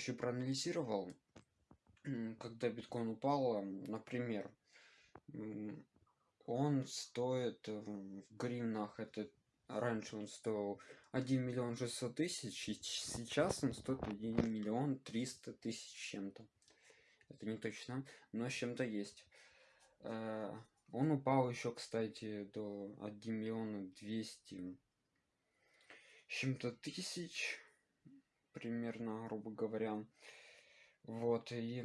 еще проанализировал, когда биткоин упал, например, он стоит в гривнах, это раньше он стоил 1 миллион 600 тысяч, и сейчас он стоит 1 миллион 300 тысяч чем-то. Это не точно, но с чем-то есть. Э, он упал еще, кстати, до 1 миллиона 200 чем-то тысяч, примерно, грубо говоря. Вот, и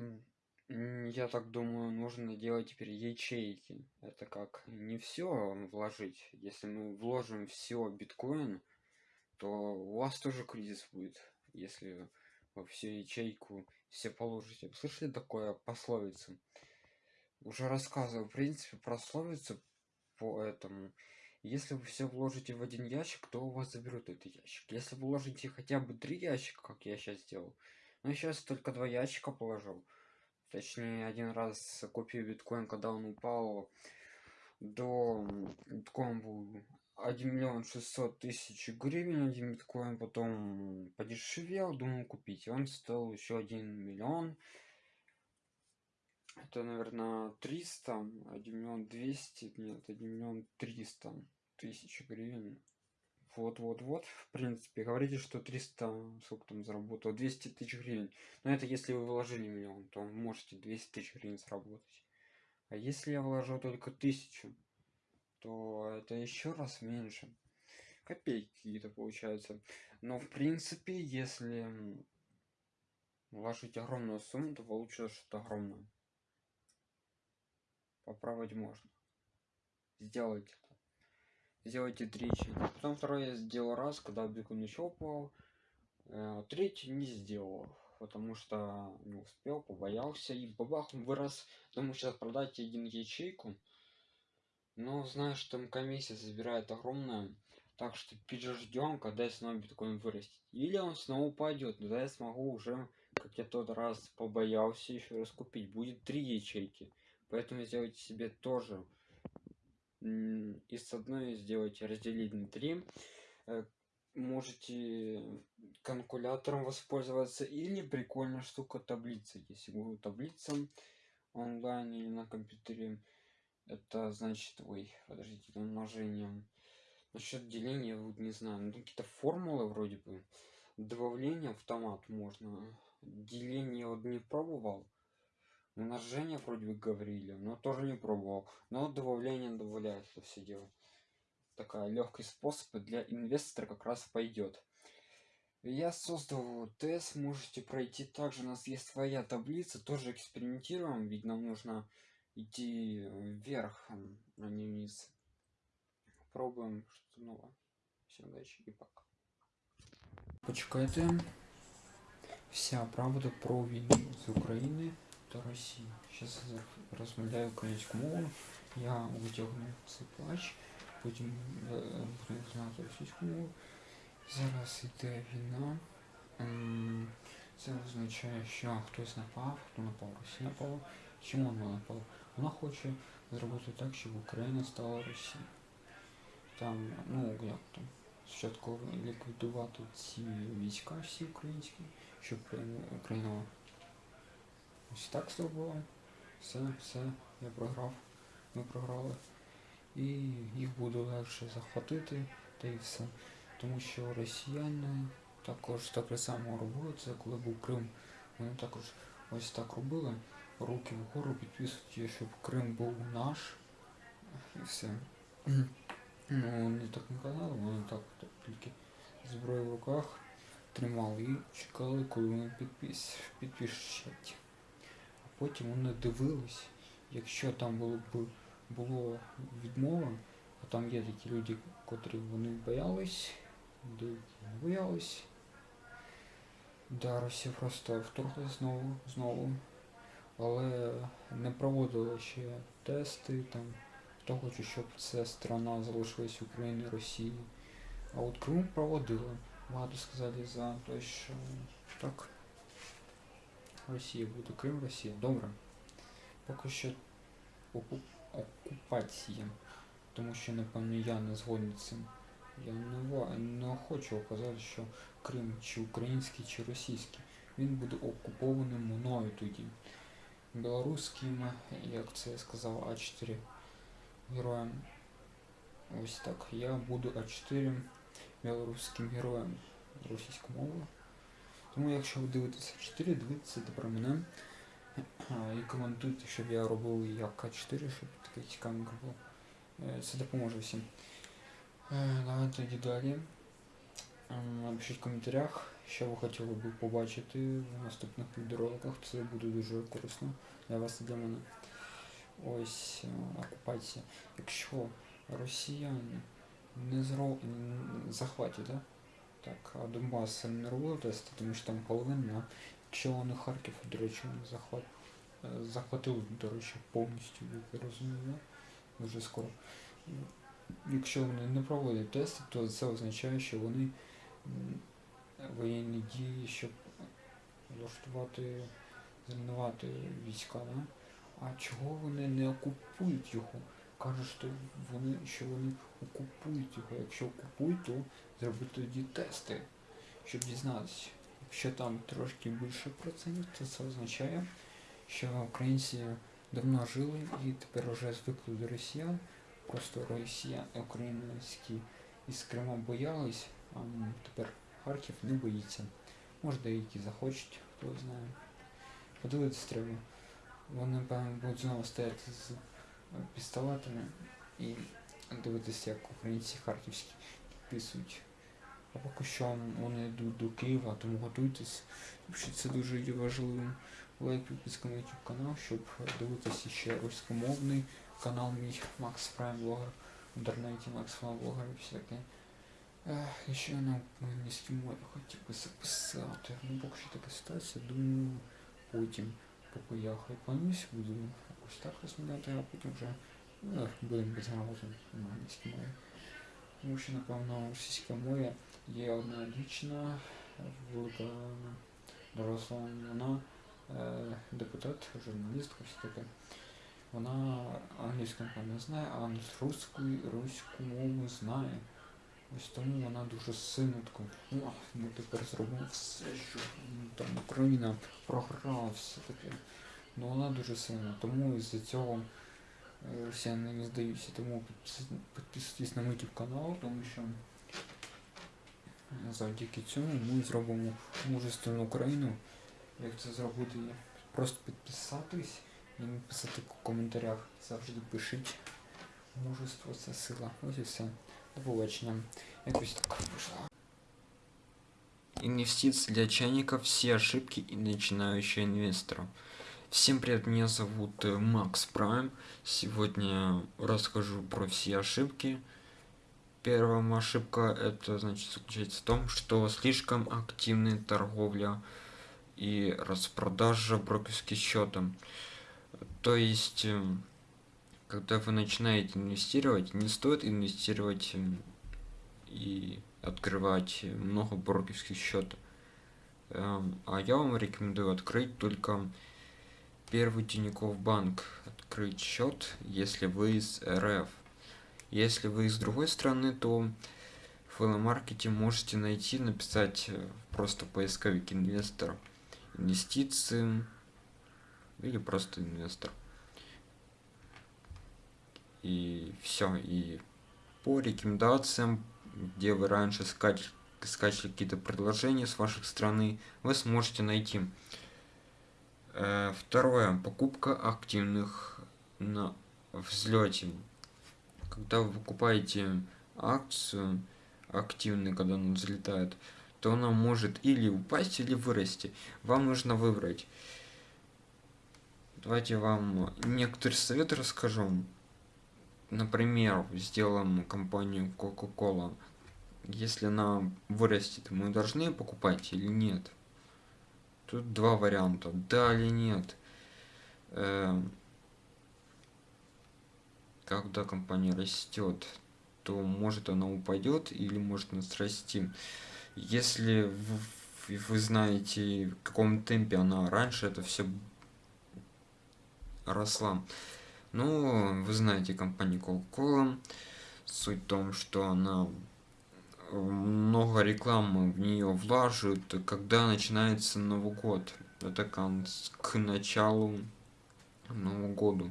я так думаю, нужно делать теперь ячейки. Это как не все вложить. Если мы вложим все биткоин, то у вас тоже кризис будет, если во всю ячейку все положите. Слышали такое пословицу? Уже рассказывал, в принципе, пословицу по этому. Если вы все вложите в один ящик, то у вас заберут этот ящик. Если вы вложите хотя бы три ящика, как я сейчас сделал, я сейчас только два ящика положил, точнее один раз купил биткоин когда он упал до биткоин был 1 миллион 600 тысяч гривен один биткоин потом подешевел думал купить. Он стоил еще 1 миллион. Это наверное 300 1 миллион 200 нет 1 миллион 300 тысяч гривен. Вот вот вот в принципе говорите что 300 сколько там заработал 200 тысяч гривен. Но это если вы вложили миллион то можете 200 тысяч гривен заработать. А если я вложу только тысячу то это еще раз меньше. Копейки какие-то получается но в принципе если вложить огромную сумму то получится что-то огромное. Поправить можно. Сделать сделайте третий. Потом второй я сделал раз когда биткоин еще упал э, третий не сделал потому что не успел побоялся и бабах вырос. Думаю сейчас продать один ячейку. Но знаю что там комиссия забирает огромная. Так что переждем когда снова биткоин вырастет. Или он снова упадет тогда я смогу уже как я тот раз побоялся еще раз купить. Будет три ячейки. Поэтому сделайте себе тоже из одной сделать разделить на 3 э, можете калькулятором воспользоваться или прикольная штука таблица. Если будет таблица онлайн или на компьютере это значит ой подождите умножением насчет деления вот не знаю ну, какие-то формулы вроде бы. Добавление автомат можно. Деление вот не пробовал умножение вроде бы говорили но тоже не пробовал. Но добавление добавляет это все дело такая легкий способ для инвестора как раз пойдет я создал тест можете пройти. Также у нас есть своя таблица тоже экспериментируем ведь нам нужно идти вверх а не вниз. Пробуем что новое. Всем удачи и пока. Почекайте. Вся правда про війну з України до Росії. Зараз розмовляю українську мову, я витягну цей плач, потім буду знати російську мову. Зараз йде війна. Це означає, що хтось напав, хто напав, Росія напала. Чому вона напала? Вона хоче зробити так, щоб Україна стала Росією. Там, ну як там, спочатку ліквідувати ці війська всі українські, щоб Україна Ось так зробили. Все, все, я програв. Ми програли. І їх буде легше захватити та і все. Тому що росіяни також так само робили це, коли був Крим. Вони також ось так робили. Руки вгору підписують, щоб Крим був наш. І все. Ну, вони так не казали, вони так, так тільки зброю в руках тримали і чекали, коли вони підпис, підпишуть потім вони дивились, якщо там було б було відмова, а там є такі люди, котрі вони боялись, боялись. Да, просто вторглась знову, знову, але не проводила ще тести там, хто хоче, щоб ця страна залишилась Україною Росії. А от Крим проводила. Багато сказали за те, що так. Росія буде Крим, Росія. Добре. Поки що окупація. Тому що, напевно, я не згоден з цим. Я не, не хочу казати, що Крим чи український, чи російський. він буде окупований мною тоді. Білоруським, як це я сказав, А4 героям. Ось так. Я буду А4 білоруським героєм російською мовою. Тому якщо ви дивитеся 4, дивіться про мене і коментуйте, щоб я робив як А4, щоб таке цікавенько було. Е, Це допоможе всім. Е, Давайте тоді далі. Е, Напишіть в коментарях, що ви хотіли б побачити в наступних відеороликах. Це буде дуже корисно для вас і для мене. Ось окупація. Якщо росіяни не зро... захватять, да? Так, а Донбас не робили тести, тому що там половина, якщо вони Харків, до речі, вони захват... е, захватили, до речі, повністю, як я розумію, дуже скоро. Якщо вони не проводять тести, то це означає, що вони воєнні дії, щоб влаштувати, зруйнувати війська. Да? А чого вони не окупують його? Кажуть, що вони, що вони окупують його. Якщо окупують, то зробити тоді тести, щоб дізнатися. Якщо там трошки більше процентів, то це означає, що українці давно жили і тепер вже звикли до росіян. Просто росіян, українські із Крима боялись, а тепер Харків не боїться. Може деякі захочуть, хто знає. Подивитись треба. Вони, певно, будуть знову стояти з пістолетами і дивитися, як українці харківські підписують. А поки що вони йдуть до Києва, тому готуйтесь. Що це дуже є важливим. Лайк, підписка на YouTube канал, щоб дивитися ще руськомовний канал мій Макс Прайм Блогер в інтернеті Макс Прайм Блогер і все таке. Ех, ще на англійській мові хотів би записати. Ну поки що така ситуація, думаю, потім, поки я хайпанусь, буду якось так розмовляти, а потім вже ну, будемо безграмотно на англійській мові. Тому що, напевно, російська мова є одна дівчина, велика доросла вона е, депутат, журналістка, все таке. Вона англійську не знає, а руську, руську мову знає. Ось тому вона дуже сильно така, «О, ми тепер зробимо все, що ну, там Україна програла, все таке. Ну вона дуже сильна, тому із-за цього е, росіяни не здаються. Тому підписуйтесь на YouTube канал, тому що завдяки цьому ми зробимо мужественну Україну. Як це зробити? Просто підписатись і написати в коментарях. Завжди пишіть. Мужество це сила. Ось і все. До побачення. Якось так вийшло. Инвестиции для чайников, все ошибки и начинающего инвестора. Всем привет, меня зовут э, Макс Прайм. Сегодня расскажу про все ошибки. Первая ошибка это значит заключается в том, что слишком активная торговля и распродажа брокерским счетом. То есть, э, когда вы начинаете инвестировать, не стоит инвестировать э, и открывать много брокерских счетов. Эм, А я вам рекомендую открыть только первый Тинькофф банк. Открыть счет, если вы из РФ. Если вы из другой страны, то в маркете можете найти, написать э, просто поисковик инвестор, инвестиции или просто инвестор. И все. И по рекомендациям, где вы раньше скач- скачали какие-то предложения с вашей страны, вы сможете найти. Э, Второе. Покупка активных на взлете. Когда вы покупаете акцию активную, когда она взлетает, то она может или упасть, или вырасти. Вам нужно выбрать. Давайте вам некоторые советы расскажу. Например, сделаем компанию Coca-Cola. Если она вырастет, мы должны покупать или нет? Тут два варианта. Да или нет. Эм, Когда компания растет, то может она упадет или может она расти. Если в- вы знаете, в каком темпе она раньше это все росла. Ну, вы знаете компанию Coca-Cola. Суть в том, что она много рекламы в нее влаживают, когда начинается Новый год. Это к началу Нового года.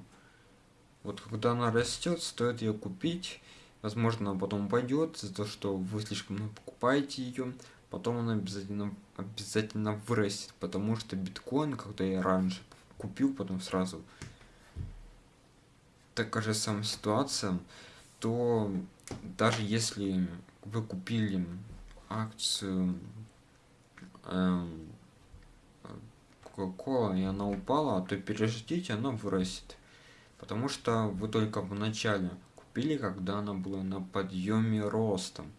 Вот когда она растет, стоит ее купить. Возможно, она потом пойдет за то, что вы слишком много покупаете ее. Потом она обязательно, обязательно вырастет, потому что биткоин, когда я раньше купил, потом сразу такая же самая ситуация, то даже если вы купили акцию э, Coca-Cola и она упала, то переждите, она вырастет. Потому что вы только в начале купили, когда она была на подъеме ростом.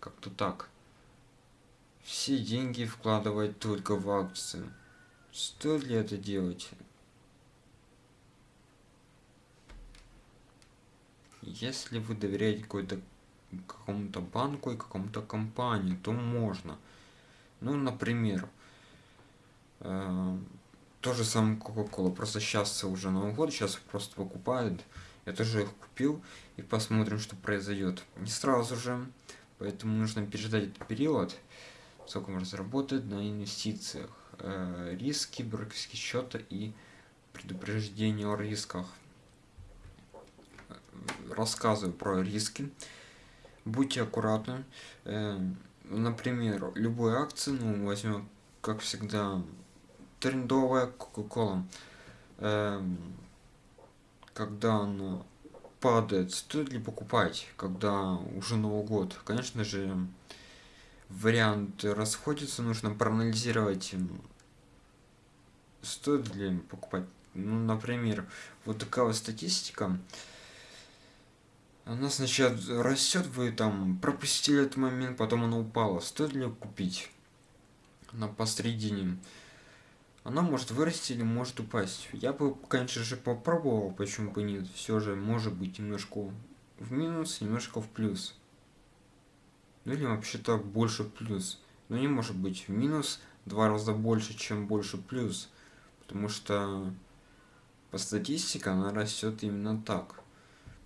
Как-то так. Все деньги вкладывать только в акции. Стоит ли это делать? Если вы доверяете какой-то какому-то банку и какому-то компании, то можно. Ну, например, э, то же самое Coca-Cola. Просто сейчас уже Новый год, сейчас просто покупают. Я тоже их купил и посмотрим, что произойдет. Не сразу же, поэтому нужно переждать этот период, сколько можно заработать на инвестициях. Э, риски, брокерские счета и предупреждение о рисках рассказываю про риски. Будьте аккуратны. Э, например, любой акции, ну, возьмем, как всегда, трендовая Coca-Cola. Э, когда она падает, стоит ли покупать, когда уже Новый год? Конечно же, варианты расходятся, нужно проанализировать, стоит ли покупать. Ну, например, вот такая вот статистика она сначала растет, вы там пропустили этот момент, потом она упала. Стоит ли купить? Она посредине. Она может вырасти или может упасть. Я бы, конечно же, попробовал, почему бы нет. Все же может быть немножко в минус, немножко в плюс. Ну или вообще-то больше плюс. Но не может быть в минус два раза больше, чем больше плюс. Потому что по статистике она растет именно так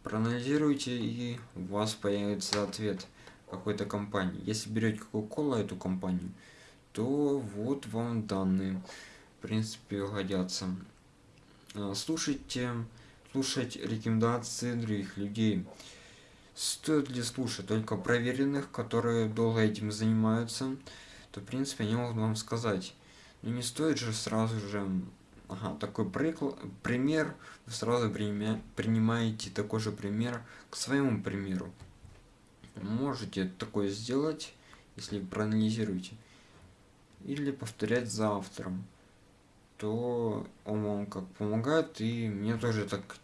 проанализируйте и у вас появится ответ какой-то компании. Если берете Coca-Cola эту компанию, то вот вам данные, в принципе, годятся. А, слушайте, слушать рекомендации других людей. Стоит ли слушать только проверенных, которые долго этим занимаются, то, в принципе, они могут вам сказать. Но не стоит же сразу же Ага, такой приклад, пример, вы сразу принимаете такой же пример к своему примеру. Можете такое сделать, если проанализируете. Или повторять за автором. То он вам как помогает, и мне тоже так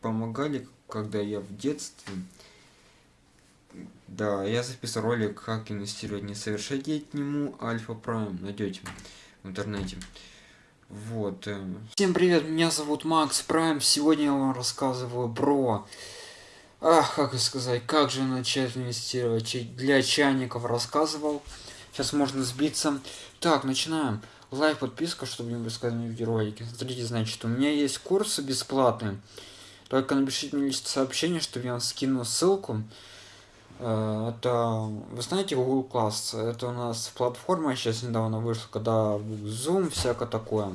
помогали, когда я в детстве. Да, я записал ролик, как инвестировать несовершеннолетнему Альфа Прайм. Найдете в интернете. Вот. Э. Всем привет, меня зовут Макс Прайм. Сегодня я вам рассказываю про... Ах, как сказать, как же начать инвестировать. Для чайников рассказывал. Сейчас можно сбиться. Так, начинаем. Лайк, подписка, чтобы не пропускать видеоролики. Смотрите, значит, у меня есть курсы бесплатные. Только напишите мне сообщение, чтобы я вам скину ссылку. Э, это, вы знаете, Google Class, это у нас платформа сейчас недавно вышла, когда Zoom, всякое такое.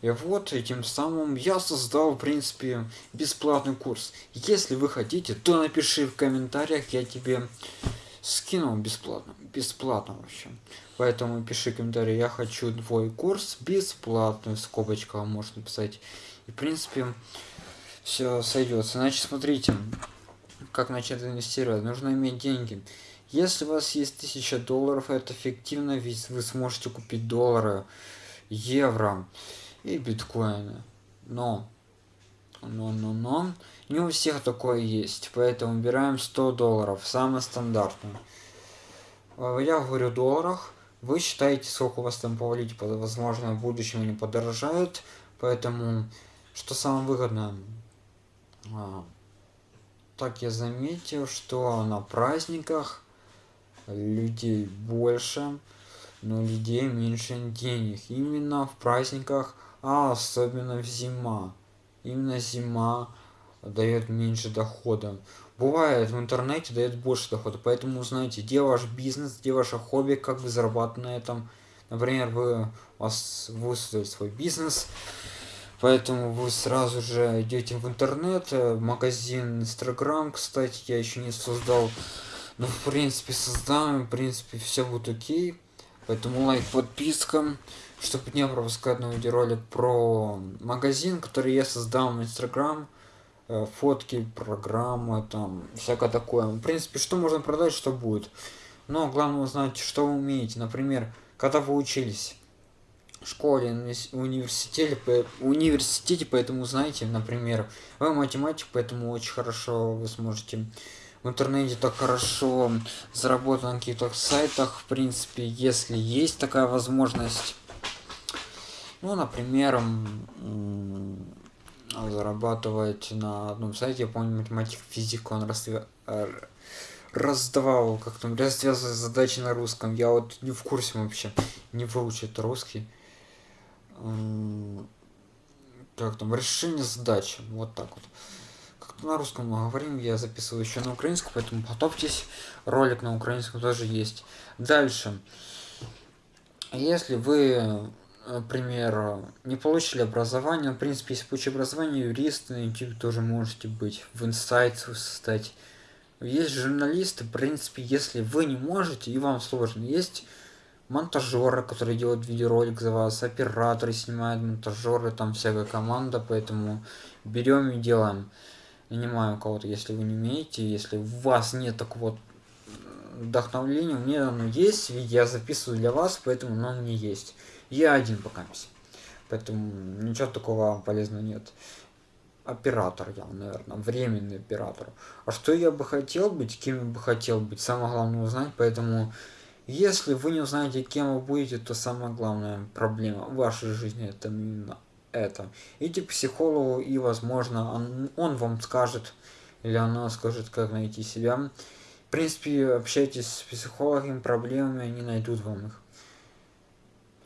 И вот, этим самым я создал, в принципе, бесплатный курс. Если вы хотите, то напиши в комментариях, я тебе скинул бесплатно. Бесплатно вообще. Поэтому пиши комментарий, я хочу твой курс бесплатный, в скобочках можно написать. И, в принципе, все сойдет. Значит, смотрите, как начать инвестировать? Нужно иметь деньги. Если у вас есть 1000 долларов, это эффективно, ведь вы сможете купить доллары, евро и биткоины. Но, но, но, но, не у всех такое есть, поэтому убираем 100 долларов, самое стандартное. А, я говорю в долларах, вы считаете, сколько у вас там повалить, возможно, в будущем они подорожают, поэтому, что самое выгодное, а, так я заметил, что на праздниках людей больше, но людей меньше денег. Именно в праздниках, а особенно в зима. Именно зима дает меньше дохода. бывает в интернете дает больше дохода. Поэтому узнайте, где ваш бизнес, где ваше хобби, как вы зарабатываете на этом. Например, вы, у вас вы свой бизнес, поэтому вы сразу же идете в интернет, э, магазин Instagram, кстати, я еще не создал. Но в принципе создаем, в принципе все будет окей. Поэтому лайк, подписка, чтобы не пропускать новый видеоролик про магазин, который я создал в Instagram. Э, фотки, программы, там, всякое такое. В принципе, что можно продать, что будет. Но главное узнать, что вы умеете. Например, когда вы учились школе, университете, университете, поэтому знаете, например, вы математик, поэтому очень хорошо вы сможете в интернете так хорошо заработать на каких-то сайтах, в принципе, если есть такая возможность. Ну, например, зарабатывать на одном сайте, я помню, математик, физик, он раздавал, как там, развязывал задачи на русском. Я вот не в курсе вообще, не выучит русский. Как там, решение задачи, вот так вот. Как-то на русском мы говорим, я записываю еще на украинском, поэтому готовьтесь. Ролик на украинском тоже есть. Дальше. Если вы например, не получили образование, в принципе, если получили образование, юрист на YouTube тоже можете быть, в инсайт стать. Есть журналисты, в принципе, если вы не можете и вам сложно, есть монтажеры, которые делают видеоролик за вас, операторы снимают, монтажеры, там всякая команда, поэтому берем и делаем. Нанимаем кого-то, если вы не умеете, если у вас нет такого вдохновления, у меня оно есть, я записываю для вас, поэтому оно мне есть. Я один пока. Поэтому ничего такого полезного нет. Оператор я, наверное, временный оператор. А что я бы хотел быть, кем я бы хотел быть, самое главное узнать, поэтому если вы не узнаете, кем вы будете, то самая главная проблема в вашей жизни это именно это. Идите к психологу и, возможно, он, он вам скажет, или она скажет, как найти себя. В принципе, общайтесь с психологами, проблемами, они найдут вам их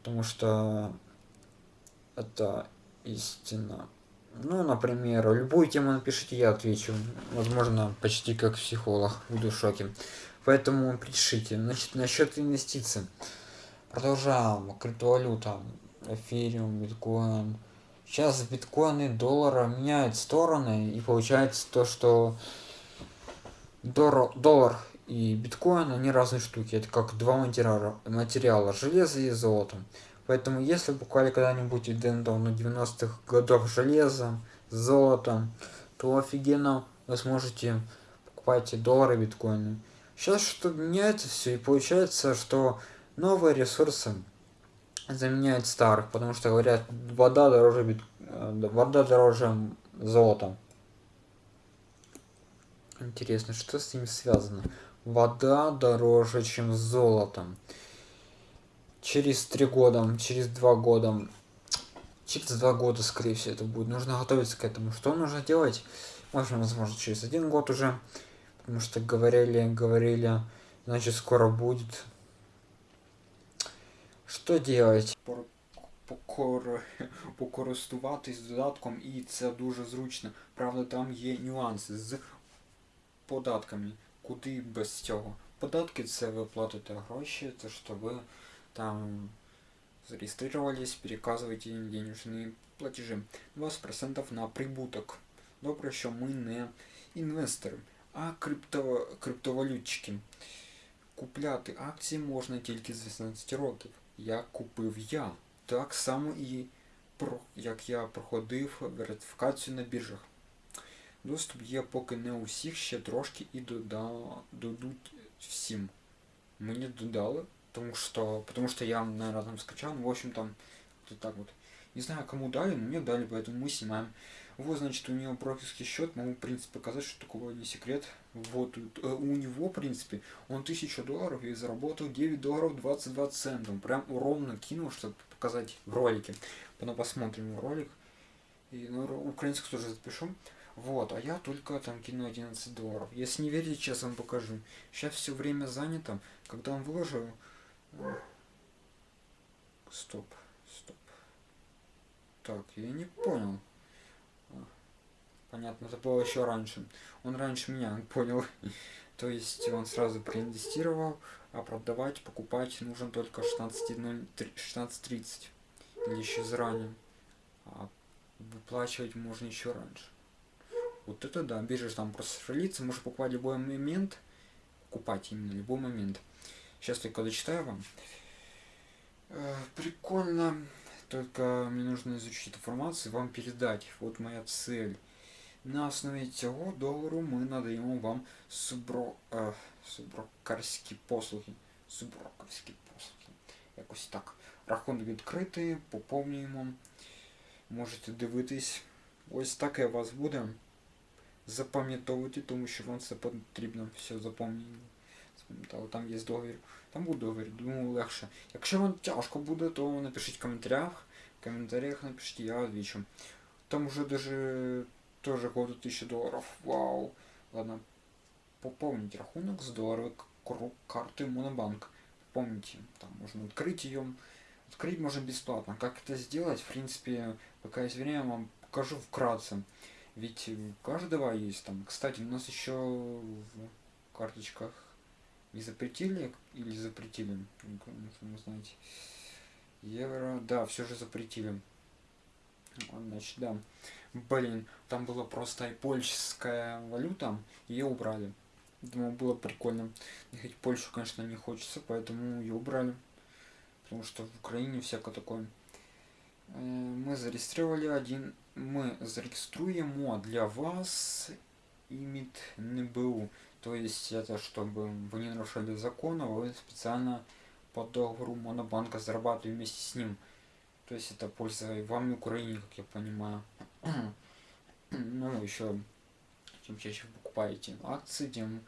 потому что это истина. Ну, например, любую тему напишите, я отвечу. Возможно, почти как психолог, буду в шоке. Поэтому пишите. Значит, насчет инвестиций. Продолжаем. Криптовалюта. Эфириум, биткоин. Сейчас биткоины, доллара меняют стороны, и получается то, что доллар и биткоин, они разные штуки. Это как два материала, материала железо и золото. Поэтому если покупали когда-нибудь Дендал на 90-х годов железо, золото, то офигенно вы сможете покупать доллары, биткоины. Сейчас что меняется все и получается, что новые ресурсы заменяют старых, потому что говорят, вода дороже, бит... Э, вода дороже золота. Интересно, что с ним связано? вода дороже, чем золото. Через три года, через два года, через два года, скорее всего, это будет. Нужно готовиться к этому. Что нужно делать? Можно, возможно, через один год уже, потому что говорили, говорили, значит, скоро будет. Що делать? Покористуватись додатком і це дуже зручно. Правда, там є нюанси з податками куди без цього. Податки це ви платите гроші, то що ви там зареєструвались, переказуєте їм денежні платежі. 20% на прибуток. Добре, що ми не інвестори, а крипто, криптовалютчики. Купляти акції можна тільки з 18 років. Як купив я. Так само і як я проходив верифікацію на біржах. Доступ є поки не у всіх, ще трошки і дадуть всім. Мені додали, тому что, потому что я, наверное, там скачал, ну, в общем, там, вот так вот. Не знаю, кому дали, но мне дали, поэтому мы снимаем. вот, значит, у него брокерский счет, могу, в принципе, показать, что такого не секрет. Вот, э, у него, в принципе, он 1000 долларов и заработал 9 долларов 22 цента. Прям ровно кинул, чтобы показать в ролике. Потом посмотрим ролик. И ну, украинский тоже запишу. Вот, а я только там кину 11 долларов. Если не верите, сейчас вам покажу. Сейчас все время занято. Когда он выложил... Стоп, стоп. Так, я не понял. Понятно, это было еще раньше. Он раньше меня понял. То есть он сразу проинвестировал, а продавать, покупать нужно только 16.30 16 или еще заранее. А выплачивать можно еще раньше. Вот это да, биржа там просто шевелится, можешь покупать любой момент, купать именно любой момент. Сейчас только дочитаю вам. Э, прикольно, только мне нужно изучить информацию, вам передать. Вот моя цель. На основі цього долару ми надаємо вам субро, е, суброкарські послуги. Суброкарські послуги. Якось так. Рахунок відкритий, поповнюємо. Можете дивитись. Ось таке вас буде. Запам'ятовуйте, тому що вам це потрібно все запам'ятати. Там є договір. Там буде договір, думаю, легше. Якщо вам тяжко буде, то напишіть в коментарях. В коментарях напишіть, я відвічу. Там уже даже тоже 1000 долларов. Вау. Ладно. Пополнить рахунок с долларовой карты Монобанк. Помните, там можно открыть ее. Открыть можно бесплатно. Как это сделать, в принципе, пока есть время, вам покажу вкратце. Ведь у каждого есть там. Кстати, у нас еще в карточках не запретили или запретили, вы знаете. Евро, да, все же запретили. Значит, да. Блин, там была просто польская валюта, ее убрали. Думаю, было прикольно. Ехать в Польшу, конечно, не хочется, поэтому ее убрали. Потому что в Украине всякое такое. Э, мы зарегистрировали один... Мы зарегиструем для вас имит НБУ. То есть это чтобы вы не нарушали закон, а вы специально по договору Монобанка зарабатывали вместе с ним. То есть это польза и вам, и Украине, как я понимаю. ну, еще чем чаще вы покупаете акции, тем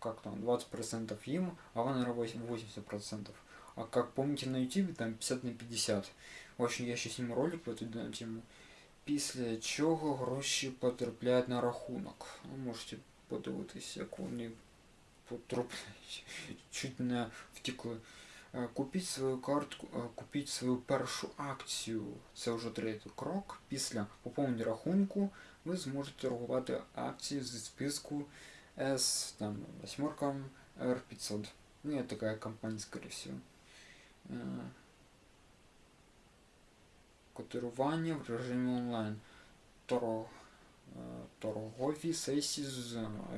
как там 20% им, а вы, наверное, 80%. А как помните на YouTube, там 50 на 50. В общем, я ще зніму ролик по эту тему. Після чого гроші потрапляють на рахунок. Ви можете подивитися, як вони потрапляють. Чуть не втекли. Е, купіть свою картку, е, купіть свою першу акцію. Це вже третій крок. Після поповнення рахунку ви зможете торгувати акції зі списку S, там, восьмерка R500. Ну, я такая компания, скорее всего. Е, котирування в режимі онлайн. Торг, торгові сесії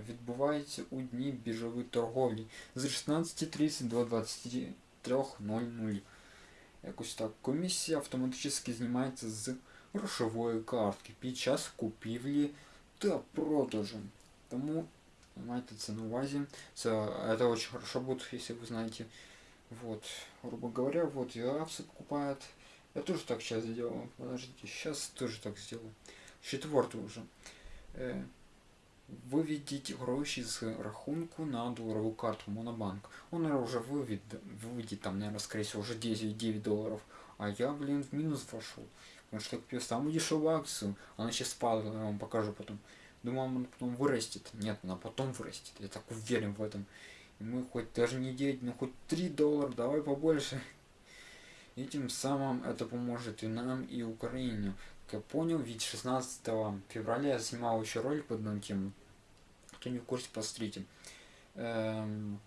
відбуваються у дні біржової торговлі з 16.30 до 20. 3.00. Якось так. Комісія автоматично знімається з грошової картки під час купівлі та продажу. Тому майте це на увазі. Це, это очень хорошо будет, если вы знаете. Вот, грубо говоря, вот я акции покупает. Я тоже так сейчас сделал. Подождите, сейчас тоже так сделаю. Четвертый уже. Виведіть гроші з рахунку на долларовую карту Монобанк. Он уже выведет, выведет там, наверное, скорее всего, уже 10, 9 долларов. А я, блин, в минус вошел. Потому что я купил самую дешевую акцию. Она сейчас спала, я вам покажу потом. Думал, она потом вырастет. Нет, она потом вырастет. Я так уверен в этом. И мы хоть даже не 9, но хоть 3 доллара, давай побольше. И тем самым это поможет и нам, и Украине. Как я понял, ведь 16 февраля я снимал еще ролик под одну тему. Хто не в курсі, посмотрите. Ем,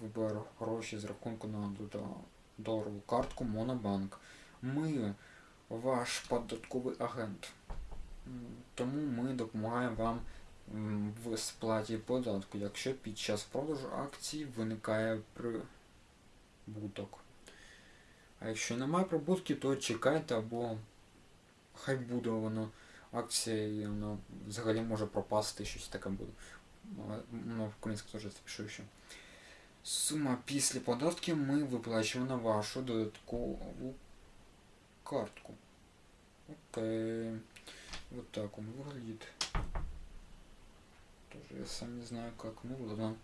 вибір гроші з рахунку на доларову картку Монобанк. Ми ваш податковий агент. Тому ми допомагаємо вам в сплаті податку, якщо під час продажу акцій виникає прибуток. А якщо немає прибутки, то чекайте або хай буде воно акція і воно взагалі може пропасти, щось таке буде. Ну, в українську теж запишу ще. Сума після податків ми виплачуємо на вашу додаткову картку. Окей. Вот так он выглядит. Тоже я сам не знаю как. Ну ладно.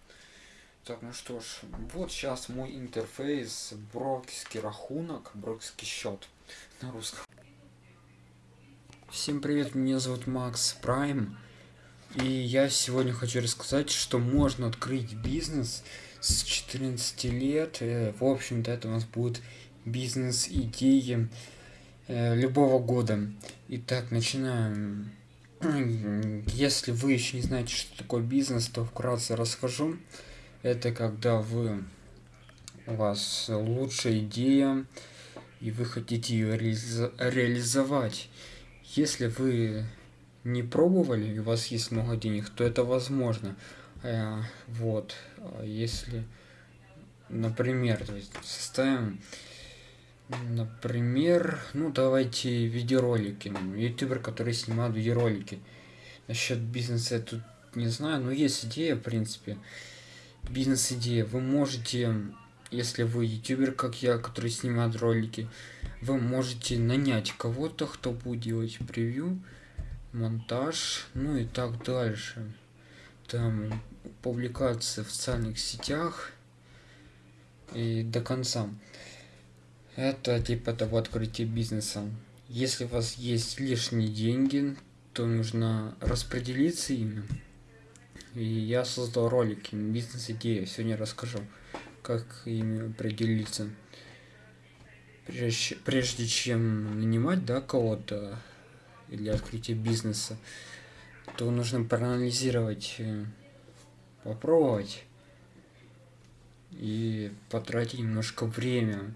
Так, ну что ж, вот сейчас мой интерфейс, брокерский рахунок, брокерский счет на русском. Всем привет, меня зовут Макс Прайм. И я сегодня хочу рассказать, что можно открыть бизнес с 14 лет. Э, в общем-то, это у нас будет бизнес-идеи э, любого года. Итак, начинаем. Если вы еще не знаете, что такое бизнес, то вкратце расскажу. Это когда вы у вас лучшая идея, и вы хотите ее реализовать. Если вы не пробовали, и у вас есть много денег, то это возможно. Э, вот. А если, например, то есть составим, например, ну давайте видеоролики. Ютубер, который снимает видеоролики. Насчет бизнеса я тут не знаю, но есть идея, в принципе. Бизнес-идея. Вы можете если вы ютубер, как я, который снимает ролики, вы можете нанять кого-то, кто будет делать превью, монтаж, ну и так дальше. Там публикация в социальных сетях и до конца. Это типа того открытия бизнеса. Если у вас есть лишние деньги, то нужно распределиться ими. И я создал ролики, бизнес-идея, сегодня расскажу как ими определиться. Прежде, прежде чем нанимать да, кого-то для открытия бизнеса, то нужно проанализировать, э, попробовать и потратить немножко время.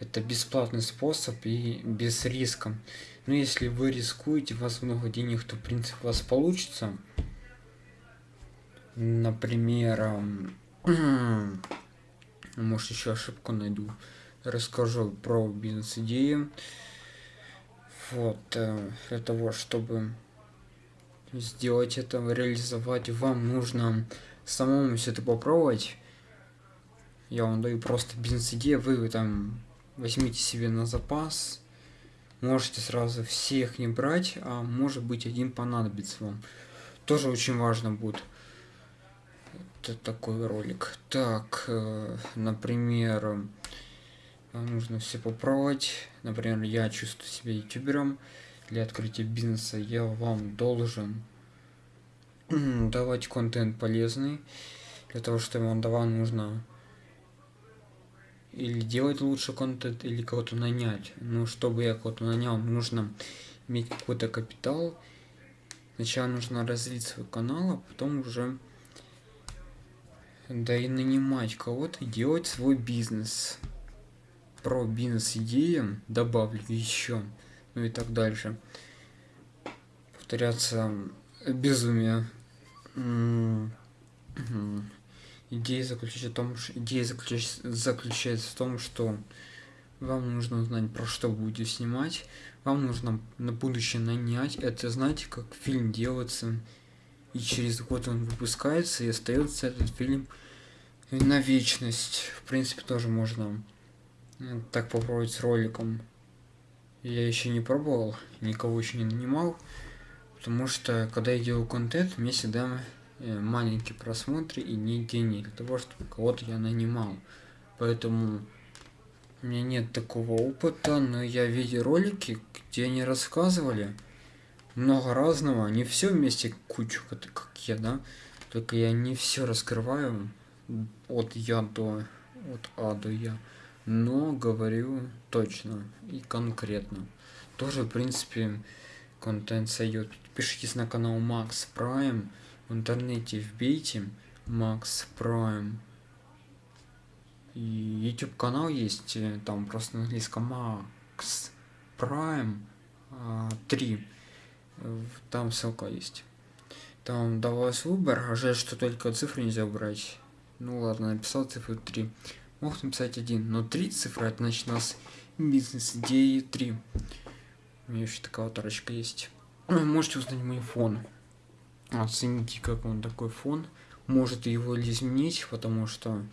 Это бесплатный способ и без риска. Но если вы рискуете, у вас много денег, то в принципе у вас получится. Например, может еще ошибку найду расскажу про бизнес-идеи вот э, для того чтобы сделать это реализовать вам нужно самому все это попробовать. Я вам даю просто бизнес-идею вы там возьмите себе на запас. Можете сразу всех не брать а может быть один понадобится вам. Тоже очень важно будет. Это такой ролик. Так, э, например, нужно все попробовать. Например, я чувствую себя ютубером. Для открытия бизнеса я вам должен давать контент полезный. Для того, чтобы он давал, нужно или делать лучше контент, или кого-то нанять. Но чтобы я кого-то нанял, нужно иметь какой-то капитал. Сначала нужно развить свой канал, а потом уже да и нанимать кого-то делать свой бизнес. Про бизнес-идеи добавлю еще, ну и так дальше. Повторяться безумие. Идея заключается в том, что идея заключается, в том, что вам нужно узнать, про что будете снимать. Вам нужно на будущее нанять. Это знаете, как фильм делается и через год он выпускается, и остается этот фильм на вечность. В принципе, тоже можно так попробовать с роликом. Я еще не пробовал, никого еще не нанимал, потому что, когда я делаю контент, мне всегда э, маленькие просмотры и не денег для того, чтобы кого-то я нанимал. Поэтому у меня нет такого опыта, но я видел ролики, где они рассказывали, много разного, не все вместе кучу, как я, да, только я не все раскрываю от я до, от А до Я, но говорю точно и конкретно. Тоже, в принципе, контент сойдет. Подпишитесь на канал Max Prime, в интернете вбейте Max Prime. И YouTube канал есть, э, там просто на английском Max Prime 3 там ссылка есть. Там давалось выбор, а жаль, что только цифры нельзя убрать. Ну ладно, написал цифру 3. Мог написать 1, но 3 цифры, это значит у нас бизнес идеи 3. У меня еще такая вот арочка есть. Можете узнать мой фон. Оцените, как он такой фон. Может его изменить, потому что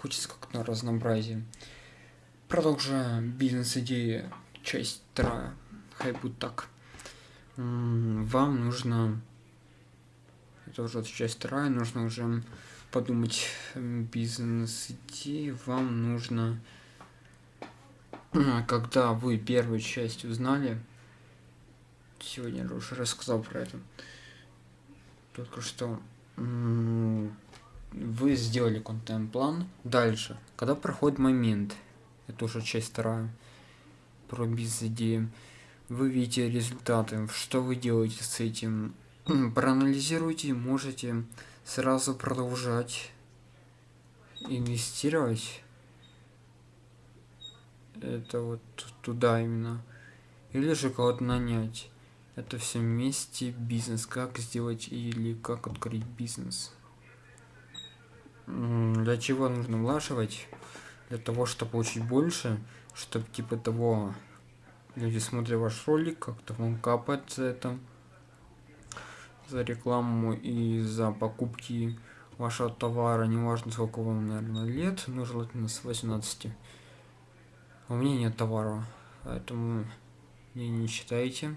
хочется как-то разнообразие. Продолжаем бизнес идеи, часть вторая. Хай будет так вам нужно, это уже часть вторая, нужно уже подумать бизнес идеи, вам нужно, когда вы первую часть узнали, сегодня я уже рассказал про это, только что вы сделали контент-план, дальше, когда проходит момент, это уже часть вторая, про бизнес идеи, вы видите результаты, что вы делаете с этим. Проанализируйте, можете сразу продолжать инвестировать. Это вот туда именно. Или же кого-то нанять. Это все вместе бизнес. Как сделать или как открыть бизнес. Для чего нужно влаживать? Для того, чтобы получить больше, чтобы типа того люди смотрят ваш ролик, как-то вам капает за это, за рекламу и за покупки вашего товара, неважно сколько вам, наверное, лет, но желательно с 18. У меня нет товара, поэтому не, не считайте.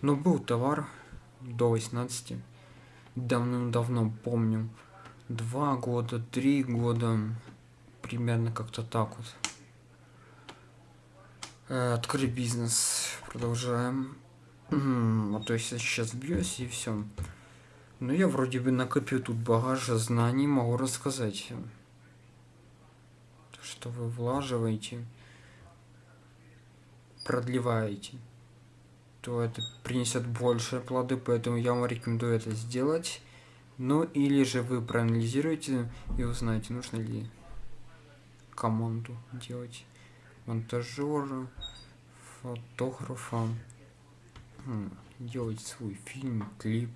Но был товар до 18. Давным-давно помню. Два года, три года. Примерно как-то так вот. Э, открыть бизнес. Продолжаем. А то есть сейчас бьюсь и все. Ну я вроде бы накопил тут багажа знаний, могу рассказать. Что вы влаживаете, продлеваете, то это принесет больше плоды, поэтому я вам рекомендую это сделать. Ну или же вы проанализируете и узнаете, нужно ли команду делать монтажера, фотографа, делать свой фильм, клип,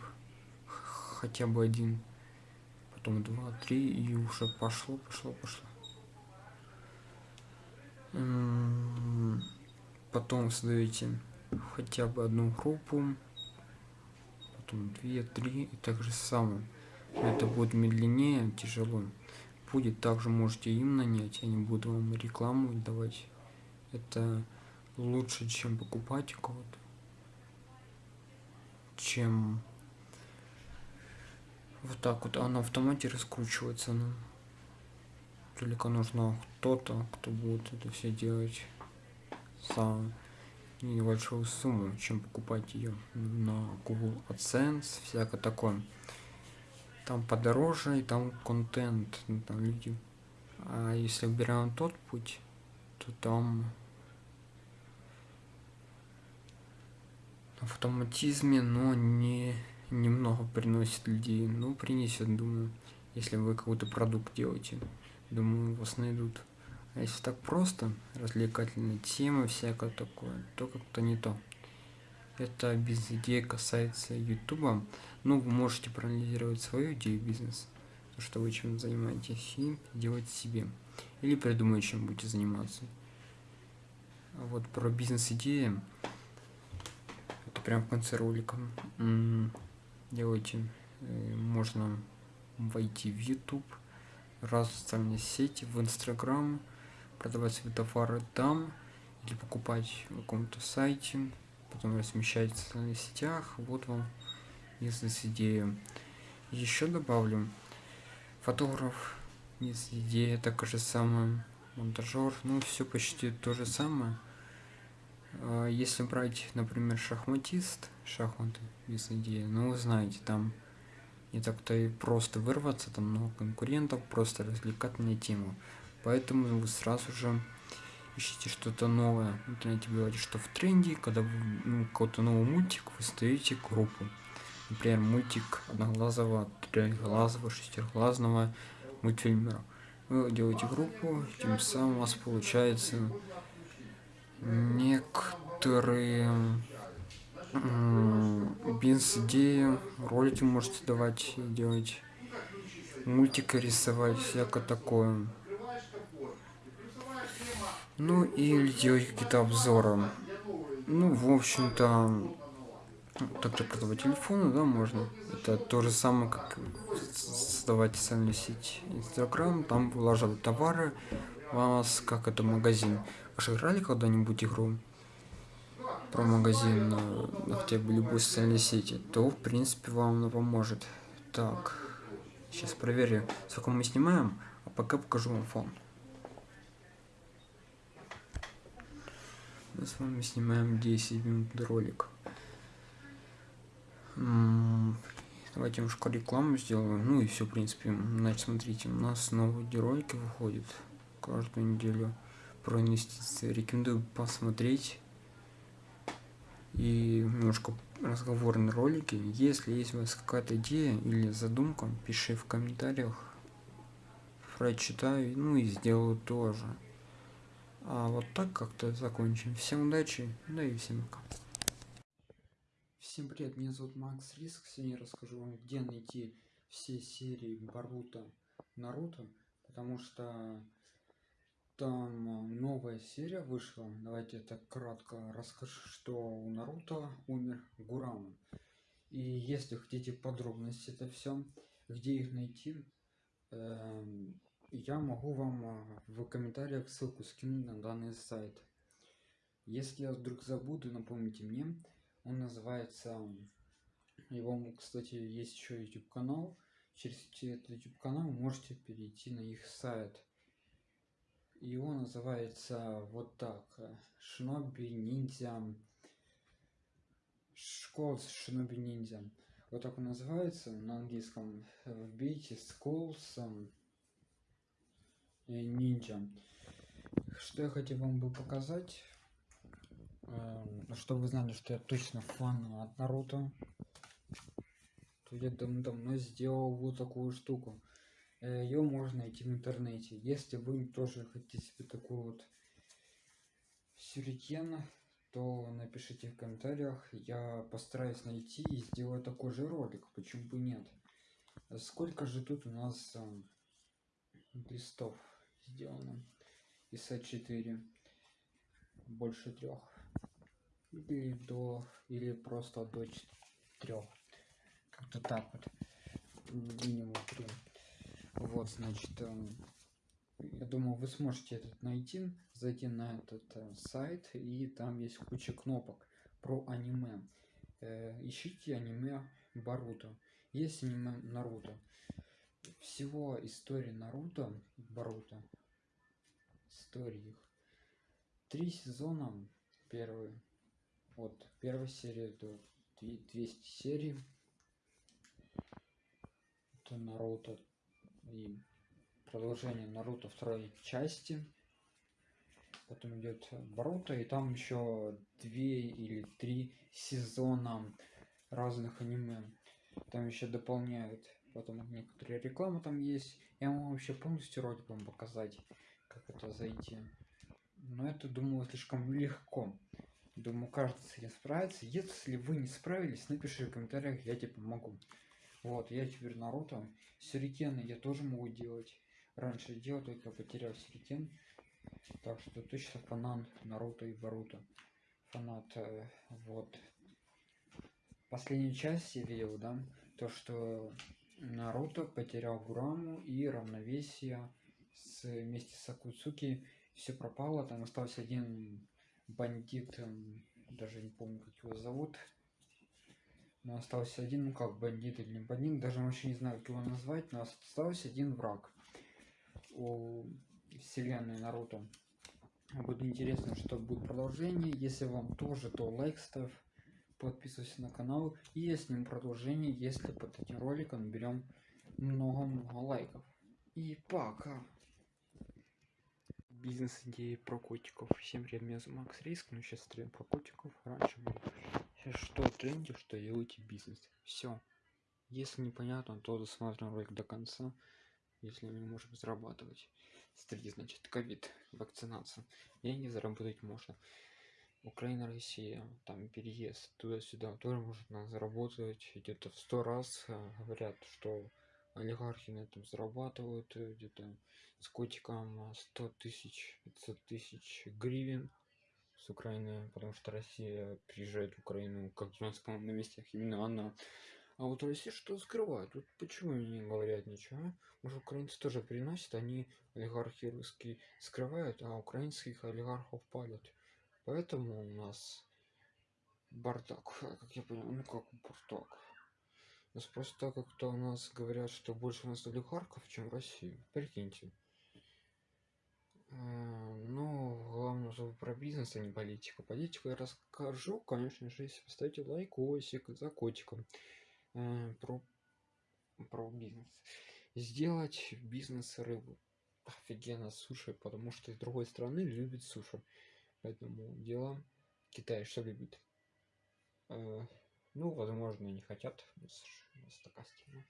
хотя бы один, потом два, три, и уже пошло, пошло, пошло. Потом создаете хотя бы одну группу, потом две, три, и так же самое. Это будет медленнее, тяжело. Будет также можете им нанять, они будут вам рекламу давать это лучше, чем покупать кого-то, чем вот так вот, а на автомате раскручивается, ну, только нужно кто-то, кто будет это все делать за небольшую сумму, чем покупать ее на Google AdSense, всякое такое. Там подороже, и там контент, ну, там люди. А если убираем тот путь, то там автоматизме, но не немного приносит людей. Ну, принесет, думаю, если вы какой-то продукт делаете. Думаю, вас найдут. А если так просто, развлекательная тема, всякое такое, то как-то не то. Это бизнес-идея касается ютуба. Ну, вы можете проанализировать свою идею бизнеса, что вы чем занимаетесь, и делать себе. Или придумать, чем будете заниматься. А вот про бизнес-идеи прям в конце ролика делайте э, можно войти в youtube раз в социальные сети в инстаграм продавать свои товары там или покупать в каком-то сайте потом размещать в социальных сетях. Вот вам бизнес-идея еще добавлю. Фотограф бизнес-идея так же самое монтажер ну все почти то же самое если брать, например, шахматист, шахматы без идеи, ну вы знаете, там не так-то и просто вырваться, там много конкурентов, просто развлекательная тема. Поэтому вы сразу же ищите что-то новое. В интернете говорите, что в тренде, когда вы ну, какой-то новый мультик, вы ставите группу. Например, мультик одноглазого, трехглазого, шестиглазного мультфильмера. Вы делаете группу, тем самым у вас получается некоторые бизнес-идеи, ролики можете давать и делать, мультики рисовать, всякое такое. Ну и делать какие-то обзоры. Ну, в общем-то, также продавать телефоны, да, можно. Это то же самое, как создавать социальную сеть Инстаграм, там вылаживать товары, у вас как это магазин. Же играли когда-нибудь игру про магазин на, на хотя бы любой социальной сети, то в принципе вам она поможет. Так, сейчас проверю, сколько мы снимаем, а пока покажу вам фон. Мы с вами снимаем 10 минут ролик. Давайте немножко рекламу сделаем. Ну и все, в принципе. Значит, смотрите, у нас новые ролики выходят каждую неделю про инвестиции. Рекомендую посмотреть. и немножко разговорные ролики. Если есть у вас какая-то идея или задумка, пиши в комментариях. Прочитаю, ну и сделаю тоже. А вот так как-то закончим. Всем удачи, да и всем пока. Всем привет, меня зовут Макс Риск. Сегодня я расскажу вам, где найти все серии Баруто Наруто, потому что там новая серия вышла. Давайте это кратко расскажу, что у Наруто умер Гурама. И если хотите подробности это все, где их найти, э, я могу вам в комментариях ссылку скинуть на данный сайт. Если я вдруг забуду, напомните мне. Он называется, его, кстати, есть еще YouTube канал. Через этот YouTube канал можете перейти на их сайт его называется вот так. Шиноби ниндзя. Школа Шиноби ниндзя. Вот так он называется на английском. Вбейте Skulls ниндзя. Что я хотел вам бы показать. Эм, чтобы вы знали, что я точно фан от Наруто. То я давно сделал вот такую штуку ее можно найти в интернете. Если вы тоже хотите себе такую вот сюрикен, то напишите в комментариях. Я постараюсь найти и сделаю такой же ролик. Почему бы нет? Сколько же тут у нас э, листов сделано? Из А4 больше трех или до или просто до трех как-то так вот минимум 3 вот, значит, эм, я думаю, вы сможете этот найти, зайти на этот э, сайт, и там есть куча кнопок про аниме. Э, ищите аниме Баруто. Есть аниме Наруто. Всего истории Наруто, Баруто, истории их. Три сезона, первый, вот, первая серия до 200 серий. Это Наруто и продолжение Наруто второй части. Потом идет Боруто, и там еще две или три сезона разных аниме. Там еще дополняют. Потом некоторые рекламы там есть. Я могу вообще полностью ролик вам показать, как это зайти. Но это, думаю, слишком легко. Думаю, кажется, с этим справится. Если вы не справились, напишите в комментариях, я тебе помогу. Вот, я теперь Наруто. Сюрикены я тоже могу делать. Раньше делал, только потерял сюрикен. Так что точно фанат Наруто и Баруто. Фанат, э, вот. Последнюю часть я видел, да, то что Наруто потерял Гураму и равновесие с, вместе с Акуцуки. Все пропало, там остался один бандит, даже не помню, как его зовут, но остался один, ну как, бандит или не бандит, даже вообще не знаю, как его назвать, но остался один враг у вселенной Наруто. Будет интересно, что будет продолжение. Если вам тоже, то лайк ставь, подписывайся на канал. И я сниму продолжение, если под этим роликом берем много-много лайков. И пока! Бизнес-идеи про котиков. Всем привет, меня зовут Макс Риск, но сейчас стрим про котиков. Раньше был что тренде, что делаете бизнес. Все. Если непонятно, то досмотрим ролик до конца, если мы можем зарабатывать. Смотрите, значит, ковид, вакцинация. Деньги заработать можно. Украина, Россия, там переезд туда-сюда тоже можно заработать где-то в сто раз. Э, говорят, что олигархи на этом зарабатывают э, где-то с котиком 100 тысяч, 500 тысяч гривен с Украины, потому что Россия приезжает в Украину, как у нас, по на местах, именно она. А вот Россия что скрывает? Вот почему не говорят ничего? Может, украинцы тоже приносят, они олигархи русские скрывают, а украинских олигархов палят. Поэтому у нас бардак, как я понял, ну как бардак. У нас просто так как-то у нас говорят, что больше у нас олигархов, чем в России. Прикиньте. А, ну, чтобы про бизнес, а не политику. Политику я расскажу, конечно же, если поставите лайкосик за котиком. Э, про, про бизнес. Сделать бизнес рыбу. Офигенно суши, потому что из другой страны любит суши. Поэтому дело Китай что любит? Э, ну, возможно, не хотят. У нас такая страна.